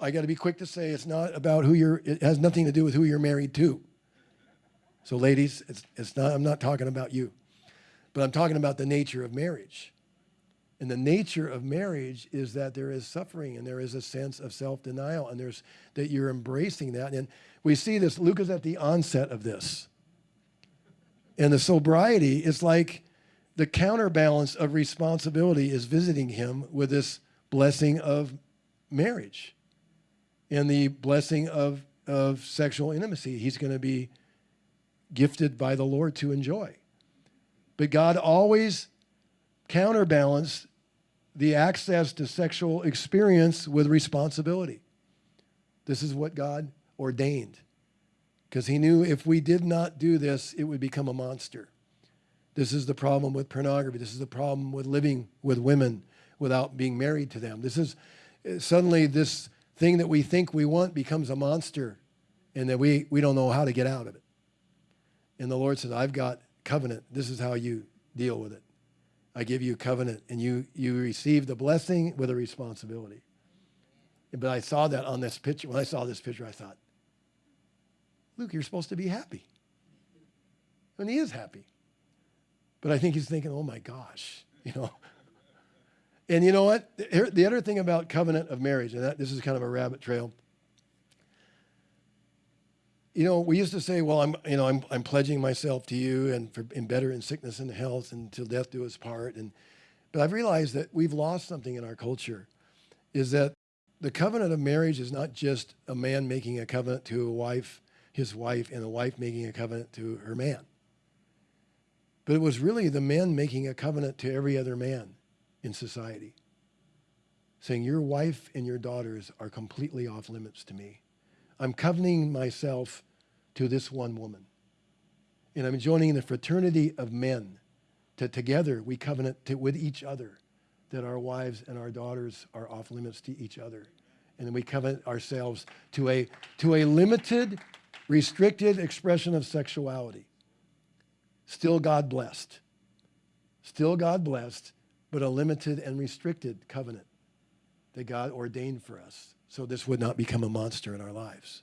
I got to be quick to say it's not about who you're, it has nothing to do with who you're married to. So ladies, it's, it's not, I'm not talking about you, but I'm talking about the nature of marriage. And the nature of marriage is that there is suffering and there is a sense of self-denial and there's that you're embracing that. And we see this, Luke is at the onset of this. And the sobriety is like the counterbalance of responsibility is visiting him with this blessing of marriage and the blessing of, of sexual intimacy. He's going to be gifted by the Lord to enjoy. But God always counterbalanced the access to sexual experience with responsibility. This is what God ordained. because he knew if we did not do this, it would become a monster. This is the problem with pornography. This is the problem with living with women without being married to them. This is uh, suddenly this thing that we think we want becomes a monster and that we, we don't know how to get out of it. And the Lord says, I've got covenant. This is how you deal with it. I give you covenant, and you, you receive the blessing with a responsibility. But I saw that on this picture. When I saw this picture, I thought, Luke, you're supposed to be happy. And he is happy. But I think he's thinking, oh my gosh, you know. And you know what? The other thing about covenant of marriage, and that, this is kind of a rabbit trail. You know, we used to say, well, I'm, you know, I'm, I'm pledging myself to you and for in better in sickness and health and death do us part. And, but I've realized that we've lost something in our culture is that the covenant of marriage is not just a man making a covenant to a wife, his wife, and a wife making a covenant to her man. But it was really the men making a covenant to every other man in society, saying, Your wife and your daughters are completely off limits to me. I'm covenanting myself to this one woman. And I'm joining the fraternity of men to together we covenant to, with each other that our wives and our daughters are off limits to each other. And then we covenant ourselves to a, to a limited, restricted expression of sexuality. Still God blessed. Still God blessed, but a limited and restricted covenant that God ordained for us. So this would not become a monster in our lives.